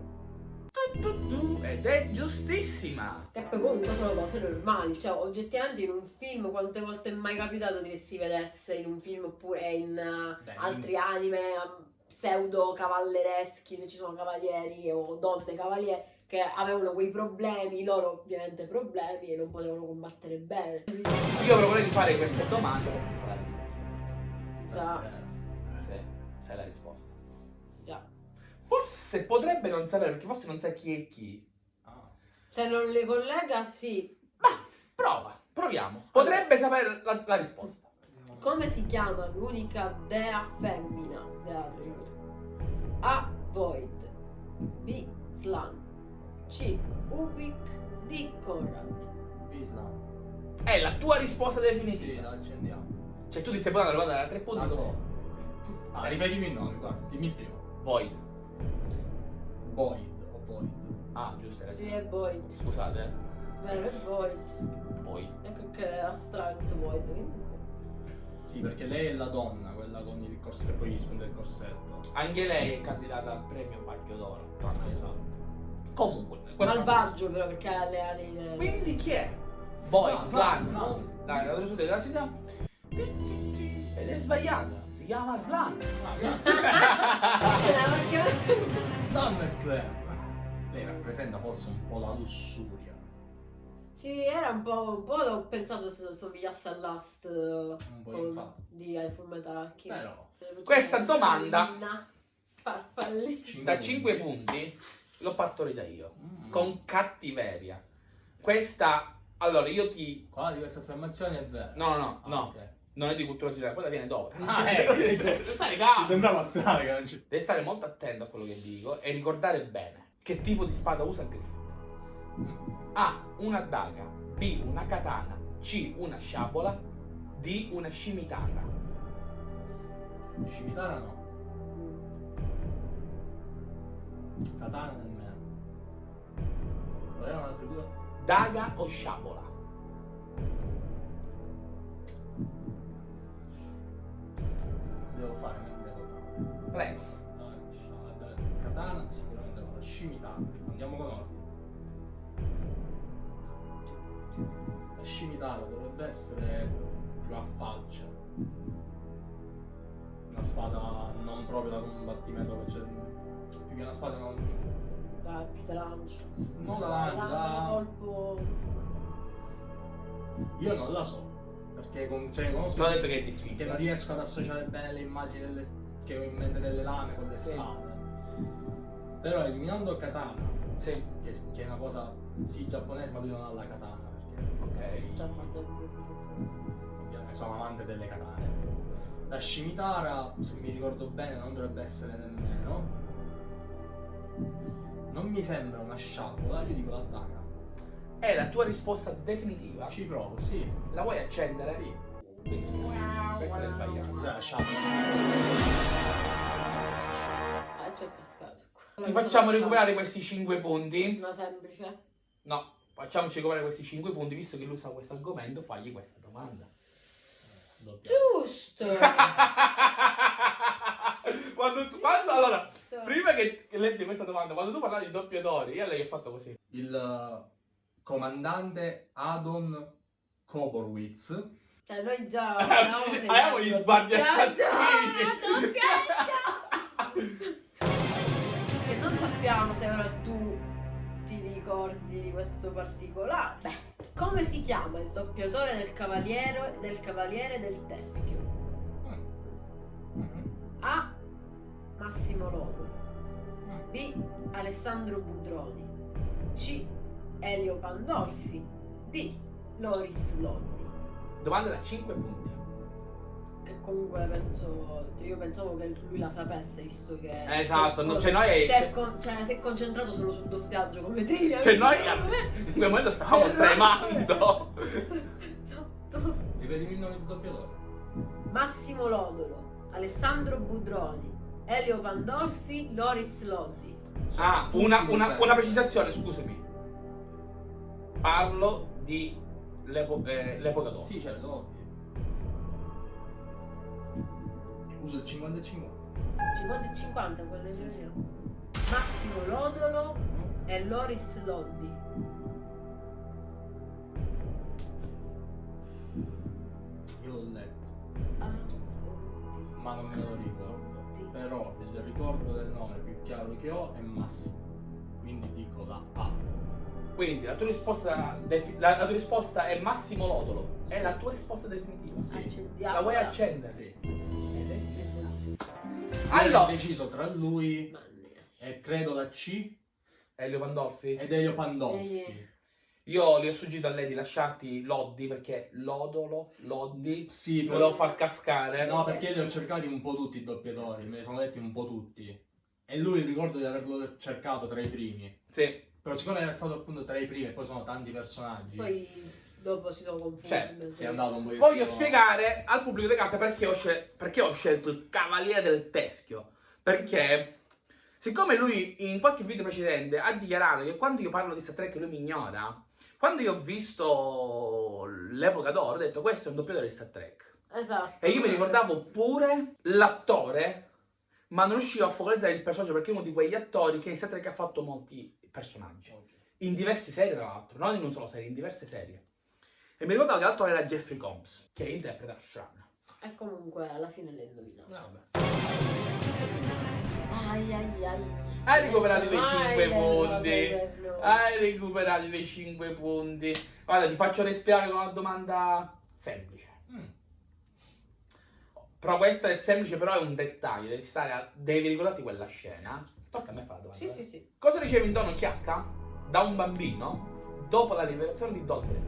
Ed è giustissima. Che poi comunque sono cose normali, cioè oggettivamente in un film quante volte è mai capitato che si vedesse in un film oppure in eh, Beh, altri anime eh, pseudo cavallereschi dove ci sono cavalieri o donne cavalieri che avevano quei problemi, loro ovviamente problemi e non potevano combattere bene. Io proporrei di fare queste domande perché sai la risposta. Già, Eh, Sì, sai la risposta. Forse potrebbe non sapere perché forse non sa chi è chi. ah. Se non le collega, sì. Ma prova, proviamo. Potrebbe sapere la, la risposta. Come si chiama l'unica dea femmina della trilogia? A. Void B. Slan C. Ubik D. Conrad Bisla. È la tua risposta Sì, definitiva. la accendiamo. Cioè tu ti stai potendo guardare da tre punti. La so. Ah, ripetimi il nome, guarda. Dimmi il primo. Void. Void o Void. Ah, giusto. Sì, è Void Scusate. Vero, è Void Void. Ecco che è astratto Void comunque. Sì, perché lei è la donna, quella con il corsetto, poi gli spunta il corsetto. Anche lei è candidata al premio Pacchio d'Oro. Ah, esatto. Comunque, Malvagio però perché ha le ali nere. Quindi chi è? Void, Ah, Slan, no? Dai, la risposta della città. Ed è sbagliata. Si chiama Slan. Ah, grazie. Stan e Slam. Lei rappresenta forse un po' la lussuria. Sì, era un po', un po' ho pensato se somigliasse a Last Un po' con- infatti. di Full Metal Alchemist. Però. Questa domanda-. Da 5 punti l'ho partorita io. Mm. Con cattiveria. Questa. Allora, io ti. Qua di questa affermazione è vero. No, no, no, Ah, no. ok. Non è di cultura generale, quella viene dopo. Ah, ecco. Devi stare Mi calmo. sembrava strano che non ci... Devi stare molto attento a quello che dico e ricordare bene che tipo di spada usa Griffith. A. Una daga. B. Una katana. C. Una sciabola. D. Una scimitara. Scimitara no. Katana nemmeno. Qual erano le altre due? Daga o sciabola? Devo fare, devo fare. Prego. Katana sicuramente no, la scimitara. Andiamo con ordine. La scimitara dovrebbe essere più a faccia. Una spada non proprio da combattimento, c'è più che una spada non... Dai, più te lancio. Non la lancio, Dai, da- colpo. Io non la so. Perché con, cioè, conosco detto che è che non difficile. riesco ad associare bene le immagini delle, che ho in mente delle lame con le Sì. spade. Però eliminando katana, Sì. che, che è una cosa sì giapponese, ma lui non ha la katana. Perché Ok. Ovviamente sono amante delle katane. La scimitara, se mi ricordo bene, non dovrebbe essere nemmeno. Non mi sembra una sciabola, io dico la daga. È la tua risposta definitiva? Ci provo, sì. La vuoi accendere? Sì. Dispiace. Questa è sbagliata. Cos'è la sciabola? Ah, c'è cascato qua. Ti facciamo recuperare questi 5 punti. Una semplice. No, facciamoci recuperare questi 5 punti, visto che lui sa questo argomento, fagli questa domanda. Doppia. Giusto. quando, tu, quando, allora, prima che leggi questa domanda, quando tu parlavi di doppiatori, io a lei ho fatto così. Il comandante Adon Koborwitz Cioè, noi già Avevamo gli doppiaggio, assassini. doppiaggio! Che non sappiamo se ora tu ti ricordi di questo particolare. Beh, come si chiama il doppiatore del cavaliere del cavaliere del teschio? Mhm. A. Massimo Lodo. B. Alessandro Budroni. C. Elio Pandolfi. D. Loris Loddi. Domanda da 5 punti. Che comunque penso. Io pensavo che lui la sapesse, visto che. Esatto, si è no, con- cioè noi- Si è, con- cioè, si è concentrato solo sul doppiaggio come te. Cioè noi in quel momento stavamo tremando. Ripetimi il nome del doppiatore. Massimo Lodolo, Alessandro Budroni, Elio Pandolfi, Loris Loddi. Ah, una, una- una precisazione, scusami. Parlo di l'epo- eh, l'epoca dopo. Sì, certo, ovvio. Uso il 50 e 50. 50 e 50 quelle due io. Massimo Lodolo e Loris Loddi. Io l'ho letto, Ah, ma non me lo ricordo. Però il ricordo del nome più chiaro che ho è Massimo. Quindi dico la A. Quindi la tua risposta, la, la tua risposta è Massimo Lodolo. È Sì. la tua risposta definitiva. Sì. accendiamo. La vuoi accendere? Sì. È. Allora, ho deciso tra lui e credo la C Elio Pandolfi. ed Elio Pandolfi. Eh. Io le ho suggerito a lei di lasciarti Loddi perché Lodolo, Loddi, Sì, ti però- volevo far cascare. No, perché li ho cercati un po' tutti i doppiatori, me ne sono detti un po' tutti. E lui ricordo di averlo cercato tra i primi. Sì. Però siccome era stato appunto tra i primi e poi sono tanti personaggi, Poi dopo si sono confusi. Cioè, si è andato un po' Voglio spiegare al pubblico di casa perché ho, scel- perché ho scelto il Cavaliere del Teschio. Perché, siccome lui in qualche video precedente ha dichiarato che quando io parlo di Star Trek lui mi ignora, quando io ho visto l'epoca d'oro ho detto questo è un doppiatore di Star Trek. Esatto. E io mi ricordavo pure l'attore, ma non riuscivo a focalizzare il personaggio perché è uno di quegli attori che in Star Trek ha fatto molti personaggi. Ok. In diverse serie, tra l'altro, non in un solo serie, in diverse serie. E mi ricordavo che l'attore era Jeffrey Combs, che interpreta Shran. E comunque alla fine l'hai indovinato. Vabbè. Ai ai ai. Hai recuperato quei Mai 5 le cose punti. Hai recuperato quei 5 punti. Guarda, ti faccio respirare con una domanda semplice. Mm. Però questa è semplice, però è un dettaglio. Devi, stare a- devi ricordarti quella scena. Tocca a me fare la domanda. Sì, eh. sì, sì. Cosa riceve in dono Chiasca da un bambino dopo la liberazione di Dodre?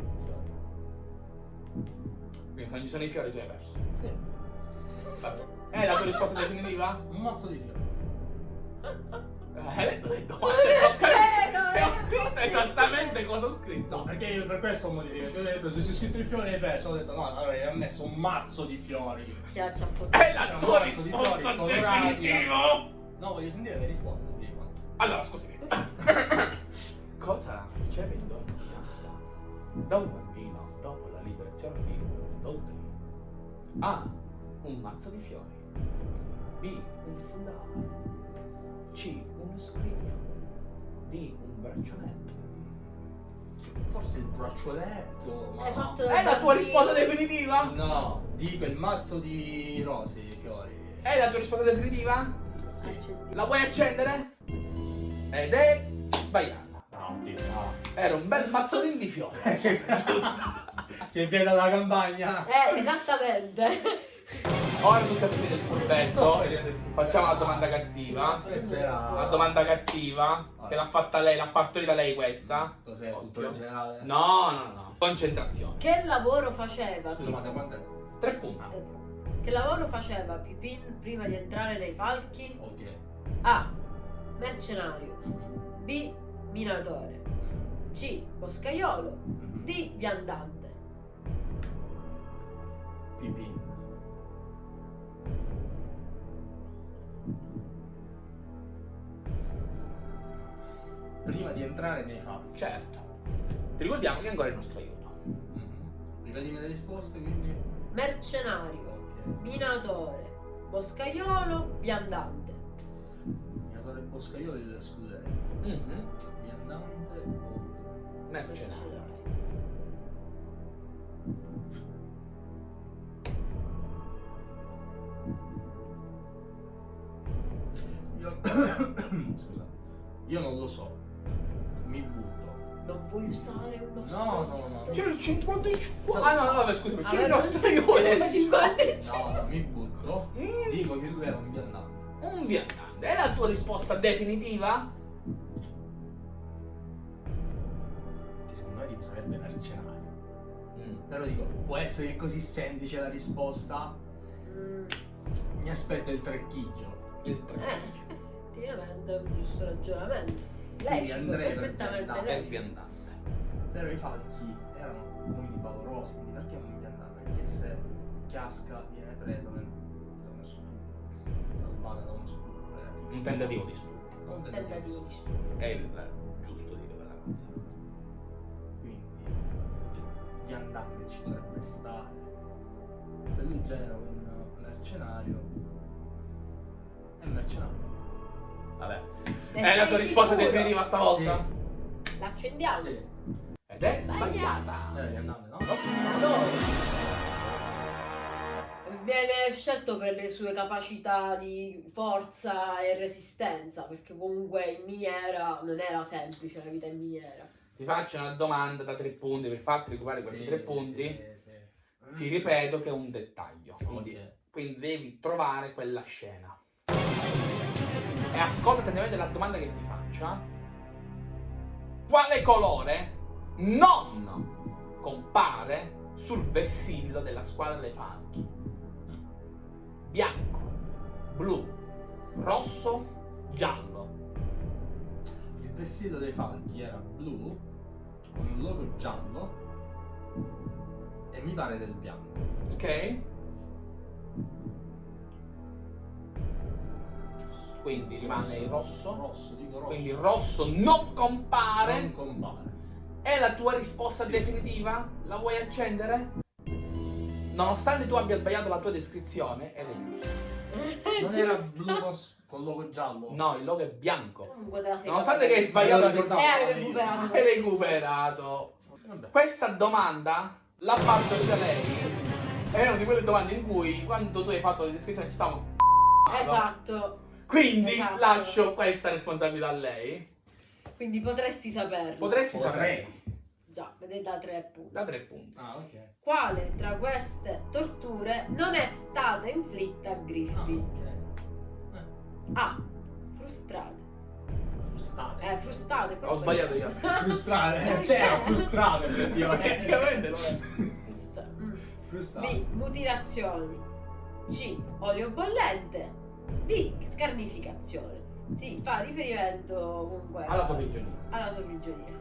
Quindi se non ci sono i fiori tu hai perso. Sì. Vabbè. È la tua risposta definitiva? Un mazzo di fiori. Eh, Hai letto le domande? Cioè, ho. Vero, Cioè, ho scritto esattamente cosa ho scritto. No, perché io per questo ho modificato. Io ho detto se c'è scritto i fiori hai perso. Ho detto no, allora ha messo un mazzo di fiori. Chiaccia a fottuto. È la tua Mazzo di risposta definitiva. No, voglio sentire le risposte prima. Allora, scusami. Cosa riceve in dono Chiasca da un bambino dopo la liberazione di Dodre? A. Un mazzo di fiori. B. Un foulard. C. Uno scrigno. D. Un braccialetto. Forse il braccialetto. Ma Hai no. fatto È la tua risposta definitiva? No, dico il mazzo di rose, di fiori. È la tua risposta definitiva? Sì. Accendi. La vuoi accendere? Ed è Sbagliato. No, oddio, no. Era un bel mazzolino di fiori. che viene dalla campagna. Eh, esattamente. Ora tu stai prendendo il furbetto. Facciamo la domanda cattiva. Questa era... La domanda cattiva. Che l'ha fatta lei, l'ha partorita lei questa. Cos'è? Occhio. Cultura generale? No, no, no. Concentrazione. Che lavoro faceva? Scusa, ma da quanto è? Tre punti. Che lavoro faceva Pipin prima di entrare nei falchi? Ok. A. Mercenario. B. Minatore. C. Boscaiolo. D. Viandante. Pipì. Prima di entrare nei fatti. Certo. Ti ricordiamo che ancora è il nostro aiuto. Mhm. Ripetimi le risposte, quindi. Mercenario. Minatore. Boscaiolo. Viandante. Minatore Boscaiolo li escluderei. Mhm. Viandante o... Mercenario. Io... Scusa. Io non lo so. Mi butto. Non puoi usare uno No, no, no. C'è il 50 in 50. Ah no, no, vabbè, scusami, c'è il nostro più 50 e No, no, mi butto. Mm. Dico che lui era un viandante. Un viandante. È la tua risposta definitiva? Che secondo me sarebbe mercenario. Mm. Però dico, può essere che così semplice la risposta? Mm, Mi aspetta il trecchiggio. Il 3. eh, effettivamente è un giusto ragionamento. Andrei per perfettamente. È il lecito. viandante. Però i falchi erano uomini valorosi, quindi perché un viandante? Perché se casca viene preso nel- da uno stupro, salvata da uno stupro. eh, Un tentativo di studio. Non un Tentativo di stupro. È il giusto dire quella cosa. Quindi viandante ci potrebbe stare. Se lui già era un mercenario, è un mercenario. Vabbè. Ne È la tua risposta sicuro? definitiva stavolta? L'accendiamo? Sì, Ed è Sbagliata. viandante, no? Viene scelto per le sue capacità di forza e resistenza, perché comunque in miniera non era semplice la vita in miniera. Ti faccio una domanda da tre punti per farti recuperare questi Sì, tre punti. sì, sì. Ti ripeto che è un dettaglio. Quindi, quindi devi trovare quella scena. E ascolta attentamente la domanda che ti faccio. eh. Quale colore non compare sul vessillo della squadra dei falchi? Bianco, blu, rosso, giallo. Il vessillo dei falchi era blu, con un logo giallo e mi pare del bianco. Ok? Quindi rimane il rosso. Rosso, dico rosso. Quindi il rosso non compare. non compare. È la tua risposta Sì. definitiva? La vuoi accendere? Nonostante tu abbia sbagliato la tua descrizione, ed è giusto. Non era Giusto. blu con, con logo giallo? No, il logo è bianco. La Nonostante che hai sbagliato la ricordavo E hai recuperato. Hai recuperato. Vabbè. Questa domanda l'ha partorita lei. È una di quelle domande in cui quando tu hai fatto le descrizioni ci stavamo Esatto. Quindi Esatto. lascio questa responsabilità a lei. Quindi potresti saperlo. Potresti Potrei. sapere. Già, vedete da tre punti. Da tre punti. Ah, ok. Quale tra queste torture non è stata inflitta a Ah, Griffith? ok. A. Frustrate. Frustate. Eh, frustate. Ho sbagliato io. Frustrate. C'era frustrate effettivamente. Effettivamente lo è. Frusta- mm. B. Mutilazioni. C. Olio bollente. D. Scarnificazione. Si fa riferimento comunque Alla sua prigionia. alla sua prigionia.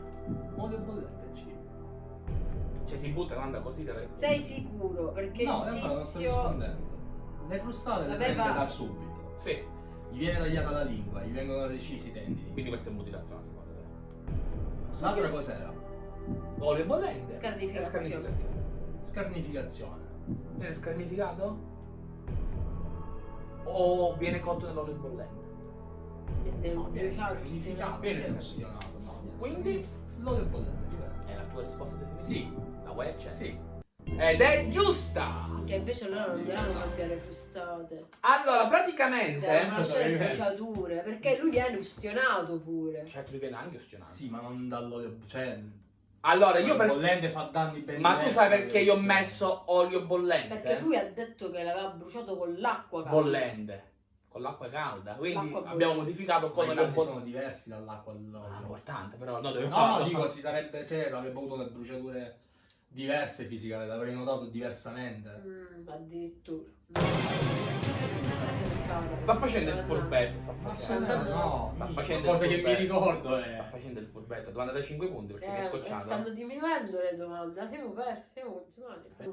Olio bollente C. Cioè ti butta l'anda così te Sei sicuro? Perché No, il realtà non sto tizio rispondendo. Le frustate le prende da subito. Sì. Gli viene tagliata la lingua, gli vengono recisi i tendini. Quindi questa è mutilazione secondo te. L'altra cos'era? Olio bollente. Scarnificazione. Scarnificazione. Scarnificazione. Viene scarnificato? O viene cotto nell'olio bollente? nel No, viene scarnificato. Viene. No, viene Quindi? scarnificato. L'olio bollente. È la tua risposta definitiva? Sì. La vuoi accendere? Sì. Ed è giusta! Che invece loro non devono cambiare frustate. Allora, Devono praticamente... lasciare le Perché- bruciature. Perché lui viene ustionato pure. Certo, lui viene anche ostionato. Sì, ma non dall'olio. Cioè, Allora, io il per... bollente fa danni ben Ma tu sai perché io ho messo olio bollente? Perché lui ha detto che l'aveva bruciato con l'acqua. calda. Bollente. Con l'acqua calda. Quindi L'acqua abbiamo modificato olio danni bollente. sono diversi dall'acqua all'olio. Ah, importanza, però no, dove No, no, dico, si sarebbe, cioè, avrebbe avuto le bruciature diverse fisicamente, l'avrei notato diversamente. Mm, addirittura. Sta facendo il furbetto, sta facendo. no, no, sta facendo cose il che mi ricordo Sta è... facendo il furbetto, domanda da 5 punti perché mi è Eh, scocciato. stanno diminuendo le domande. Siamo persi, siamo.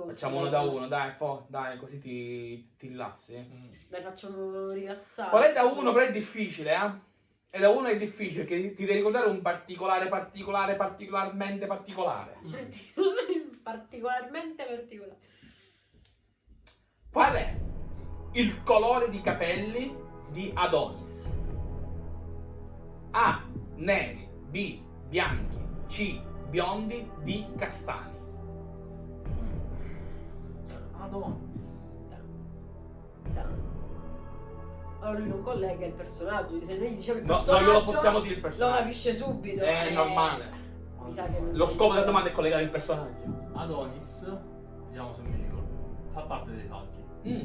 Facciamo uno da uno, dai, fo, dai, così ti, ti rilassi. Mm. Dai, facciamo rilassare. Qual è da uno, però è difficile, eh? E da uno è difficile, che ti devi ricordare un particolare, particolare, particolarmente particolare. Mm. Particolarmente particolare. Qual è il colore di capelli di Adonis? A. Neri. B. Bianchi. C. Biondi. D. Castani. Adonis. Allora lui non collega il personaggio. Se noi diciamo il No, non personaggio, glielo possiamo dire il lo personaggio. capisce subito. È eh, normale. Mi sa che non- Lo scopo della domanda è collegare il personaggio. Adonis, vediamo se mi ricordo, fa parte dei falchi. Mm.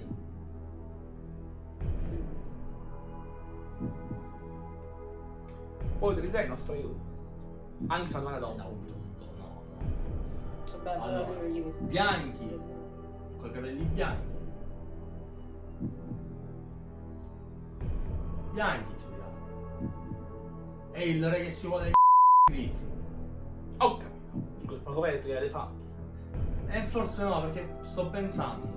Puoi utilizzare il nostro aiuto. Anche se non è Da donna. un punto, no, no. Vabbè, Allora, gli... bianchi. Con i capelli bianchi. Bianchi ci dirà. È il re che si vuole Griffith. Oh, capito. Scusa, ma come hai detto che era dei falchi? E forse no, perché sto pensando.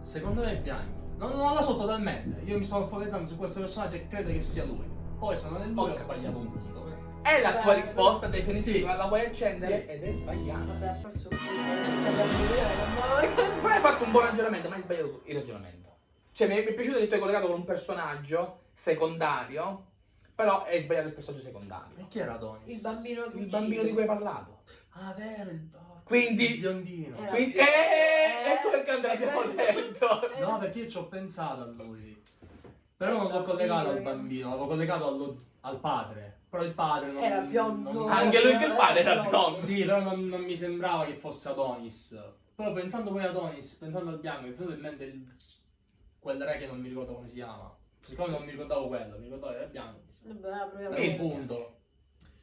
Secondo me è bianchi. Non, non la so totalmente. Io mi sto focalizzando su questo personaggio e credo che sia lui. Poi se non è lui ho sbagliato un punto. È la tua risposta definitiva, la vuoi accendere? Sì. Ed è sbagliata. Vabbè, ha perso un po' di essere Ma hai fatto un buon ragionamento, ma hai sbagliato il ragionamento. Cioè, mi è, mi è piaciuto che tu hai collegato con un personaggio secondario, però hai sbagliato il personaggio secondario. E chi era Adonis? Il bambino Il bambino di cui hai parlato. Ah, vero, il Quindi- il biondino. Era- Quindi, Eh, eh, ecco perché te eh, detto. eh, No, perché io ci ho pensato a lui. Però non l'ho collegato al bambino, l'avevo collegato allo- al padre. Però il padre non... Era biondo. non- Anche lui che il padre era Eh, biondo. Sì, però non, non mi sembrava che fosse Adonis. Però pensando poi a Adonis, pensando al bianco, mi è venuto in mente il- quel re che non mi ricordo come si chiama. Siccome non mi ricordavo quello, mi ricordavo che era bianco. Vabbè, proviamo Per E un questo. punto.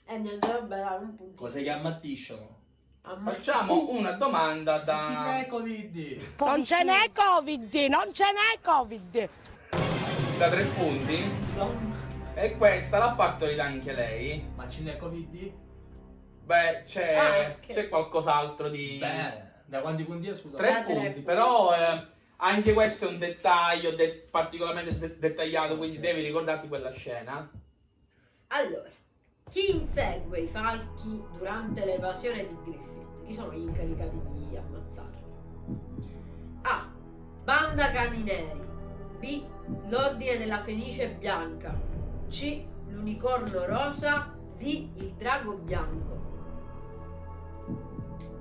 E niente, vabbè, dai, un punto. Cose che ammattiscono. Ammazza- Facciamo una domanda da... n'è Covid. Non ce n'è Covid, non ce n'è Covid. Da tre punti. Insomma. E questa l'ha partorita anche lei. Ma ce n'è Covid? Beh, c'è, Ah, ok. c'è qualcos'altro di... Bene. Da quanti punti è? Scusa. Tre Da punti, punti. però eh, anche questo è un dettaglio de- particolarmente de- dettagliato, quindi devi ricordarti quella scena. Allora, chi insegue i falchi durante l'evasione di Griffith? Chi sono gli incaricati di ammazzarli? A. Banda Cani Neri. B. L'Ordine della Fenice Bianca. C. L'Unicorno Rosa. D. Il Drago Bianco.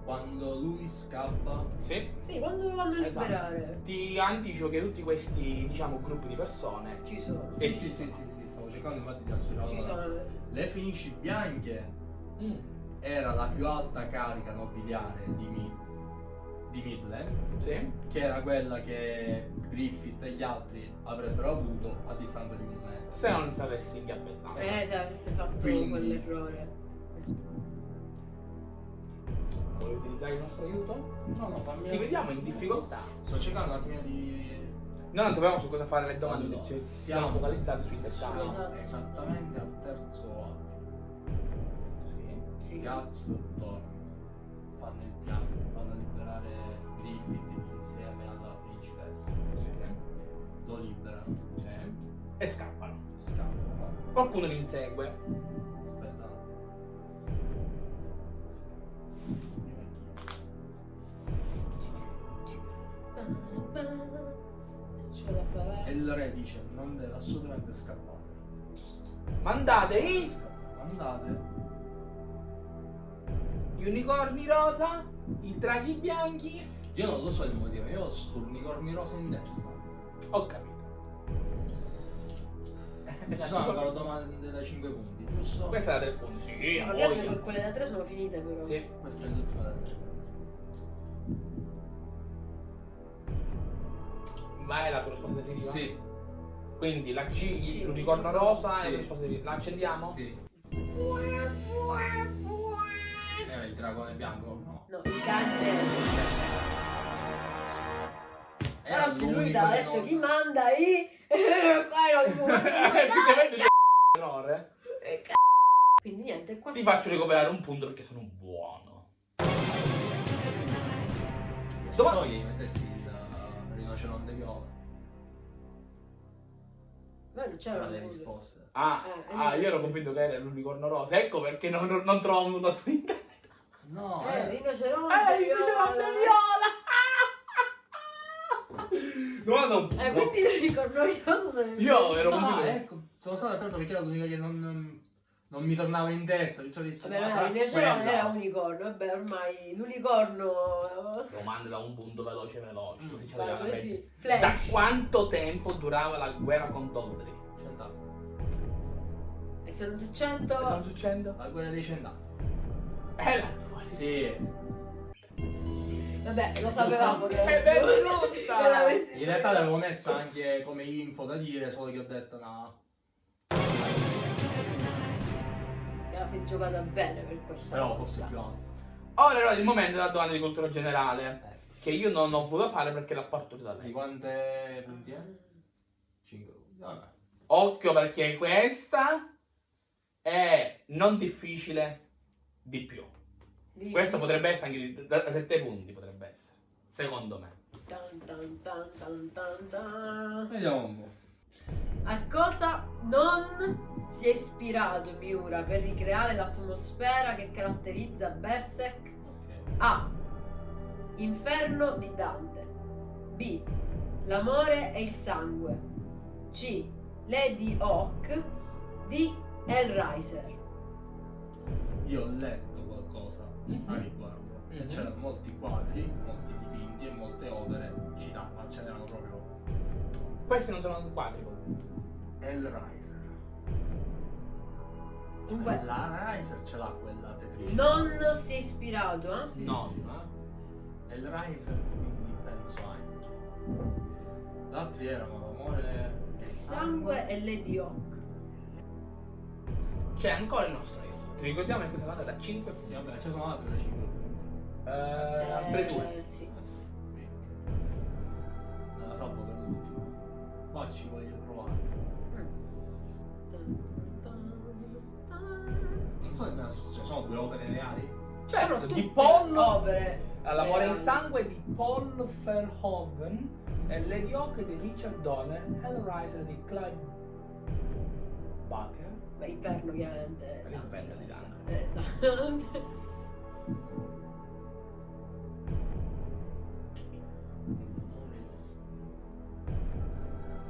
Quando lui scappa. Sì. Sì, quando lo vanno a Esatto. liberare? Ti anticipo che tutti questi, diciamo, gruppi di persone Ci sono. Sì, Sì, sì, sì, sì, sì, stavo cercando infatti di associarlo. Ci sono. Le Fenici Bianche Mm, era la più alta carica nobiliare di, Mi- di Midland, Sì. che era quella che Griffith e gli altri avrebbero avuto a distanza di un mese. Se non sapessi ingabbettato. Eh, se avesse fatto Quindi- quell'errore. Vuoi utilizzare il nostro aiuto? No, no, fammi... Ti vediamo in difficoltà. Sto cercando un attimino di... Noi non sapevamo su cosa fare le domande, Allora, ci siamo- siamo focalizzati sui dettagli. Esatto. esattamente al terzo atto. Sì. Sì. Gaz torna. Fanno il piano, Griffith insieme alla principessa. Sì. Lo liberano, Sì. E scappano. scappano. Qualcuno li insegue. Aspetta. E il re dice non deve assolutamente scappare. Mandate i Andate. unicorni rosa I draghi bianchi. Io non lo so il motivo, io ho sto unicorni rosa in testa. Ho capito. E ci sono ancora domande da 5 punti, giusto? Questa è la del punti. Sì, Ma che quelle da tre sono finite però. Sì. Questa è l'ultima da 3. Ma è la tua risposta definitiva? Sì, Quindi la C, Sì. l'unicorno rosa Sì. è la risposta definitiva. La accendiamo? sì. Era il dragone bianco? No. No, il cane. Era Però lui ti ha detto non- chi manda i... Qua non può Effettivamente errore. Quindi niente, qua Ti faccio recuperare un punto perché sono buono. Se Dove- no gli mettessi il rinoceronte viola. Ma non c'era C'era le risposte. Ah, Eh, ah, io- io ero convinto che era l'unicorno rosa. Ecco perché non, non trovo nulla su internet. No, Eh, eh. rinoceronte Eh, il rinoceronte viola! Domanda un Eh, quindi il ricordo io Io ero Ah, convinto. ecco, sono stato attento perché era l'unica che non, non mi tornava in testa. Cioè, Vabbè, ma no, il quella. era unicorno, vabbè, ormai l'unicorno... Domande da un punto veloce veloce. così ci Vai, arriviamo alla così. fretta. Da quanto tempo durava la guerra con Dondri? Cent'anni. E se non sta 100... succedendo? La guerra dei cent'anni. È la tua Sì. Vabbè, lo sapevamo che... È venuta! che l'avessi- In realtà l'avevo messa anche come info da dire, solo che ho detto no. La sei giocata bene per questo. Speravo fosse più alto. Ora è il momento della domanda di cultura generale. Eh, Che io non ho voluto fare perché l'ha partorito da Di lei. quante punti è? 5 punti. Vabbè. Occhio perché questa è non difficile di più. Dici? Questo potrebbe essere anche di- da 7 punti, potrebbe. Secondo me. Tan, tan, tan. Vediamo un po'. A cosa non si è ispirato Miura per ricreare l'atmosfera che caratterizza Berserk? A. Inferno di Dante. B. L'amore e il sangue. C. Lady Hawk. D. Hellraiser. Io ho letto qualcosa Mhm. a riguardo. E Mhm. c'erano molti quadri, molti e molte opere citate, ma ce n'erano proprio Questi non sono quadri. Hellraiser. Dunque, La Riser ce l'ha quella tetrice. non si è ispirato, eh? No. Hellraiser, quindi penso anche. Gli altri erano l'amore Il sangue e Lady Hawk. C'è ancora il nostro aiuto. Ti ricordiamo che questa è andata da 5 Sì, vabbè, ci sono altre da 5 punti. Eh, altre due. Eh, sì. La salvo per l'ultimo. Ma ci voglio provare. Non so se ci sono due opere reali. Certo, Sono di Paul opere. L'amore in sangue di Paul Verhoeven e Lady Hawk di Richard Donner, Hellraiser di Clive Barker. Beh, inferno chiaramente. L'inferno di Dante. Eh, Dante.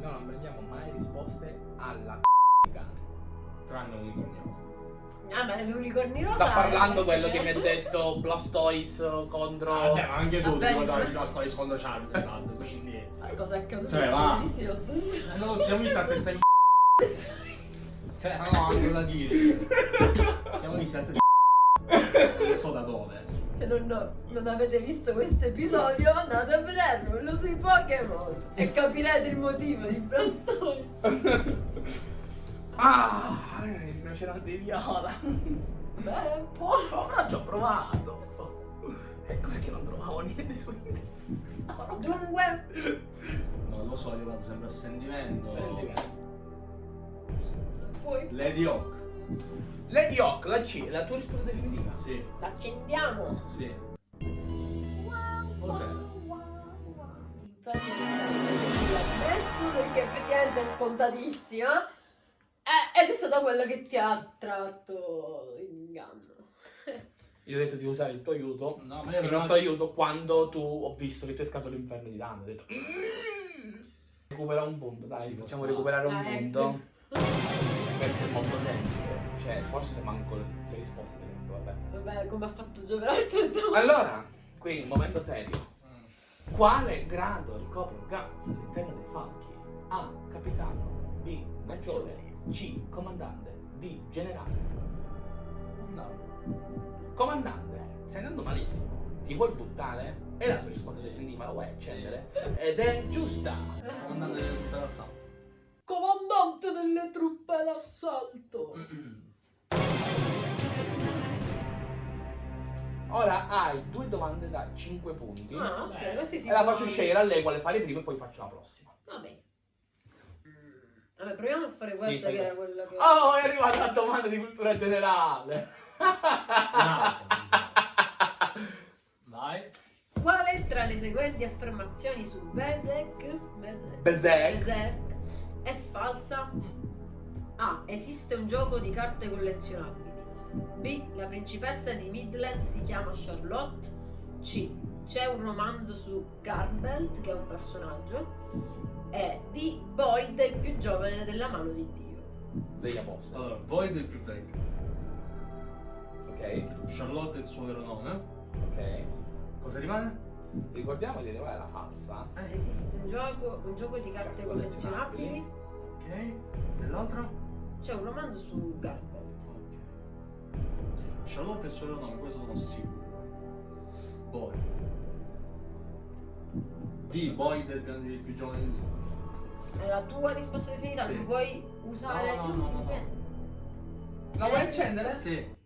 Noi non prendiamo mai risposte alla cane. Tranne unicornioso. Ah, ma l'unicorni rosa. Sta parlando quello che mi ha detto Blastoise contro... Ah, vabbè, ma anche tu ti ricordavi la storia secondo Charlie, esatto, quindi... Cosa è accaduto? Cioè, va. Bellissimo, lo stesso. Eh, No, ci siamo visti la stessa. Cioè, no, altro da dire. Siamo visti la stessa. Non so da dove. Se non, non avete visto questo episodio, andate a vederlo sui Pokémon e capirete il motivo di Blastoise. Ah, il rinoceronte di viola. Beh, un po'. Ma ci ho provato. Ecco perché non trovavo niente su internet. Dunque, Non lo so, io vado sempre a sentimento. Sentimento. poi Lady Hawk. Lady Hawk, la C, è la tua risposta definitiva? Sì, l'accendiamo. sì. Cos'è? Adesso perché effettivamente è scontatissima. Eh, ed è stata quella che ti ha tratto in inganno. Io ho detto di usare il tuo aiuto. No, ma io Il nostro aiuto quando tu ho visto che tu hai scavato l'inferno di Dante. Ho detto. "Mm". Recupera un punto, dai, Ci facciamo recuperare un punto. Questo è molto semplice. Cioè, forse manco le le risposte. Vabbè. Vabbè, come ha fatto giocare il 31. Allora, Qui, un momento serio. Mm. Quale grado ricopre Guts all'interno dei falchi? A. Capitano. B. Maggiore. C. Comandante. D. Generale. No. Comandante, stai andando malissimo. Ti vuoi buttare? E la tua risposta di ma la vuoi accendere? Ed è giusta. Comandante del tutto l'assalto. Comandante delle truppe d'assalto. Ora hai due domande da 5 punti. Ah, ok, Beh. così si E la faccio scegliere a lei quale fare prima e poi faccio la prossima. Vabbè. Vabbè, proviamo a fare questa Sì, che era quella che... Oh, è arrivata la domanda di cultura generale. Vai. Quale tra le seguenti affermazioni su Bezek, Bezek, Berserk. Berserk è falsa? A. Esiste un gioco di carte collezionabili. B. La principessa di Midland si chiama Charlotte. C. C'è un romanzo su Garbelt, che è un personaggio. E D. Boyd è il più giovane della mano di Dio. Degli apostoli. Allora, Void è il più vecchio. Ok, Charlotte è il suo vero nome. ok. Cosa rimane? Ricordiamo di arrivare alla falsa. Esiste un gioco, un gioco di carte collezionabili. Ok. E l'altro? C'è un romanzo su Garbelt. Charlotte è il suo vero nome, questo sono sicuro. Boyd. D. Boyd è il più- giovane di tutti. È la tua risposta definita? Sì. Non puoi usare No, no, no, no, no. eh. La vuoi accendere? Sì.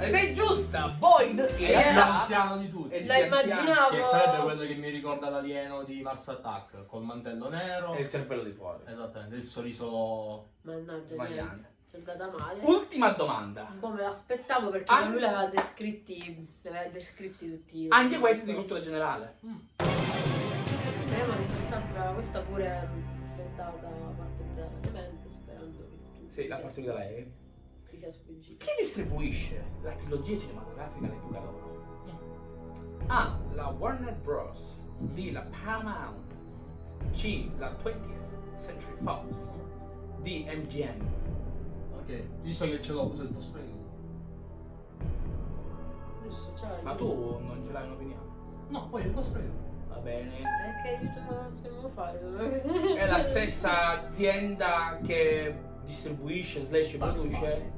Ed è giusta! Boyd È Eh, il più anziano di tutti. È il La più immaginavo. Che sarebbe quello che mi ricorda l'alieno di Mars Attack, col mantello nero. E il cervello di fuori. Esattamente, il sorriso Mannaggia, Sbagliante. niente. È andata male. Ultima domanda. Un po' me l'aspettavo perché Anche- lui l'aveva descritti. Li aveva descritti tutti. Anche questa di cultura generale. Speriamo che quest'altra, questa pure è inventata partenzialmente, sperando che tu Sì, la da lei. ti sia sfuggita. Chi distribuisce la trilogia cinematografica all'epoca d'oro? A. La Warner Bros. D. La Paramount. C. La 20th Century Fox. D. MGM. Ok, visto che ce l'ho, uso il posto io. C'hai. Ma tu non ce l'hai un'opinione? No, poi il posto io. Va bene. Eh, che aiuto dobbiamo fare? È la stessa azienda che distribuisce slash produce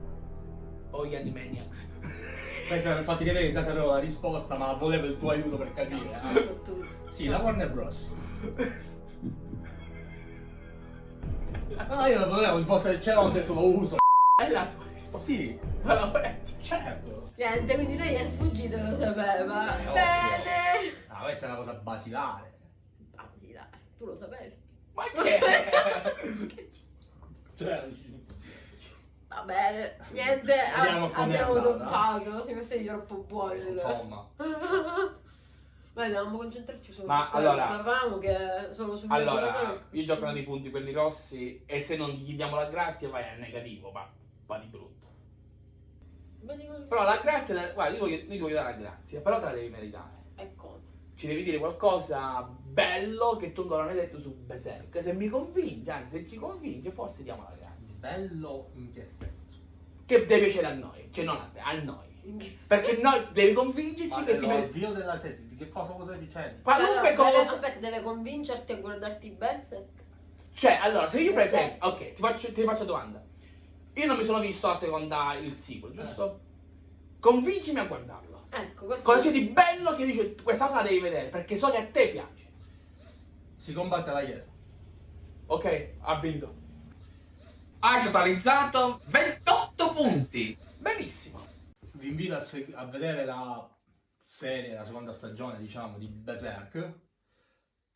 o gli Animaniacs. Farti vedere che già sapevo la risposta, ma volevo il tuo aiuto per capire. Tu. Sì, la Warner Bros. No, io non volevo il posto che ce l'ho, ho detto lo uso. È la tua risposta. Sì, Ma la certo. Niente, quindi lei è sfuggito e lo sapeva. È ovvio. Bene. Ah, questa è una cosa basilare. Dai, tu lo sapevi. Ma che? Cioè, Va bene, niente, a- Vediamo com'è abbiamo toppato. Siamo stati troppo buoni. insomma. Ma dobbiamo concentrarci su Ma quello. allora- Sapevamo che sono sul Allora, io giocano di punti quelli rossi e se non gli diamo la grazia vai al negativo, va, va di brutto. Però la grazia, la- guarda, io voglio, io ti voglio dare la grazia, però te la devi meritare. Ecco. Ci devi dire qualcosa bello che tu non hai detto su Berserk. Se mi convince, anzi se ci convince, forse diamo la grazia. Bello in che senso? Che deve piacere a noi, cioè non a te, a noi. Perché noi devi convincerci Ma che ti meriti. l'avvio della serie, di che cosa cosa dicendo? Qualunque Allora, cosa. Aspetta, deve convincerti a guardarti Berserk. Cioè, allora, se io per esempio, ok, ti faccio, ti faccio domanda. Io non mi sono visto la seconda, il sequel, giusto? Convincimi a guardarlo. Ecco, questo Cosa c'è di bello che dice questa cosa la devi vedere perché so che a te piace. Si combatte la chiesa. Ok, ha vinto. Hai totalizzato 28 punti. Benissimo. Vi invito a, a vedere la serie, la seconda stagione, diciamo, di Berserk.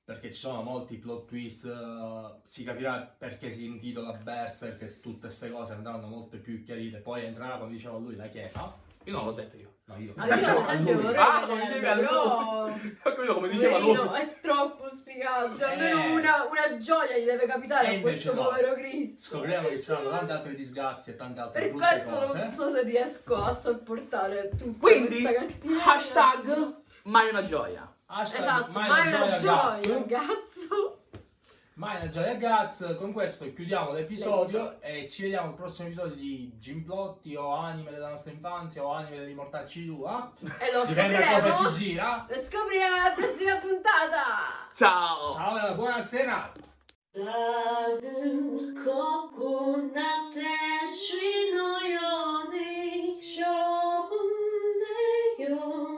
Perché ci sono molti plot twist. eh, si capirà perché si intitola Berserk e tutte queste cose andranno molto più chiarite. Poi entrerà, come diceva lui, la chiesa. Io non l'ho detto io. No, io. Ah, io ad esempio Lui. vorrei Ah, come vederlo, però... lui. Ho capito come diceva lui. È troppo spiegato. Cioè, almeno Eh. una, una gioia gli deve capitare a questo no. povero Cristo. Scopriremo che ci saranno tante altre disgrazie e tante altre Per brutte questo cose. non so se riesco a sopportare tutta Quindi, hashtag mai una gioia. Hashtag esatto, mai, mai una gioia, gioia gazzo. Mai una gioia Guts, con questo chiudiamo l'episodio e ci vediamo al prossimo episodio di Gimplotti o anime della nostra infanzia o anime dei dell'immortacci 2. E lo Dipende scopriremo. da cosa ci gira. Lo scopriremo alla prossima puntata. Ciao. Ciao, e buonasera. よ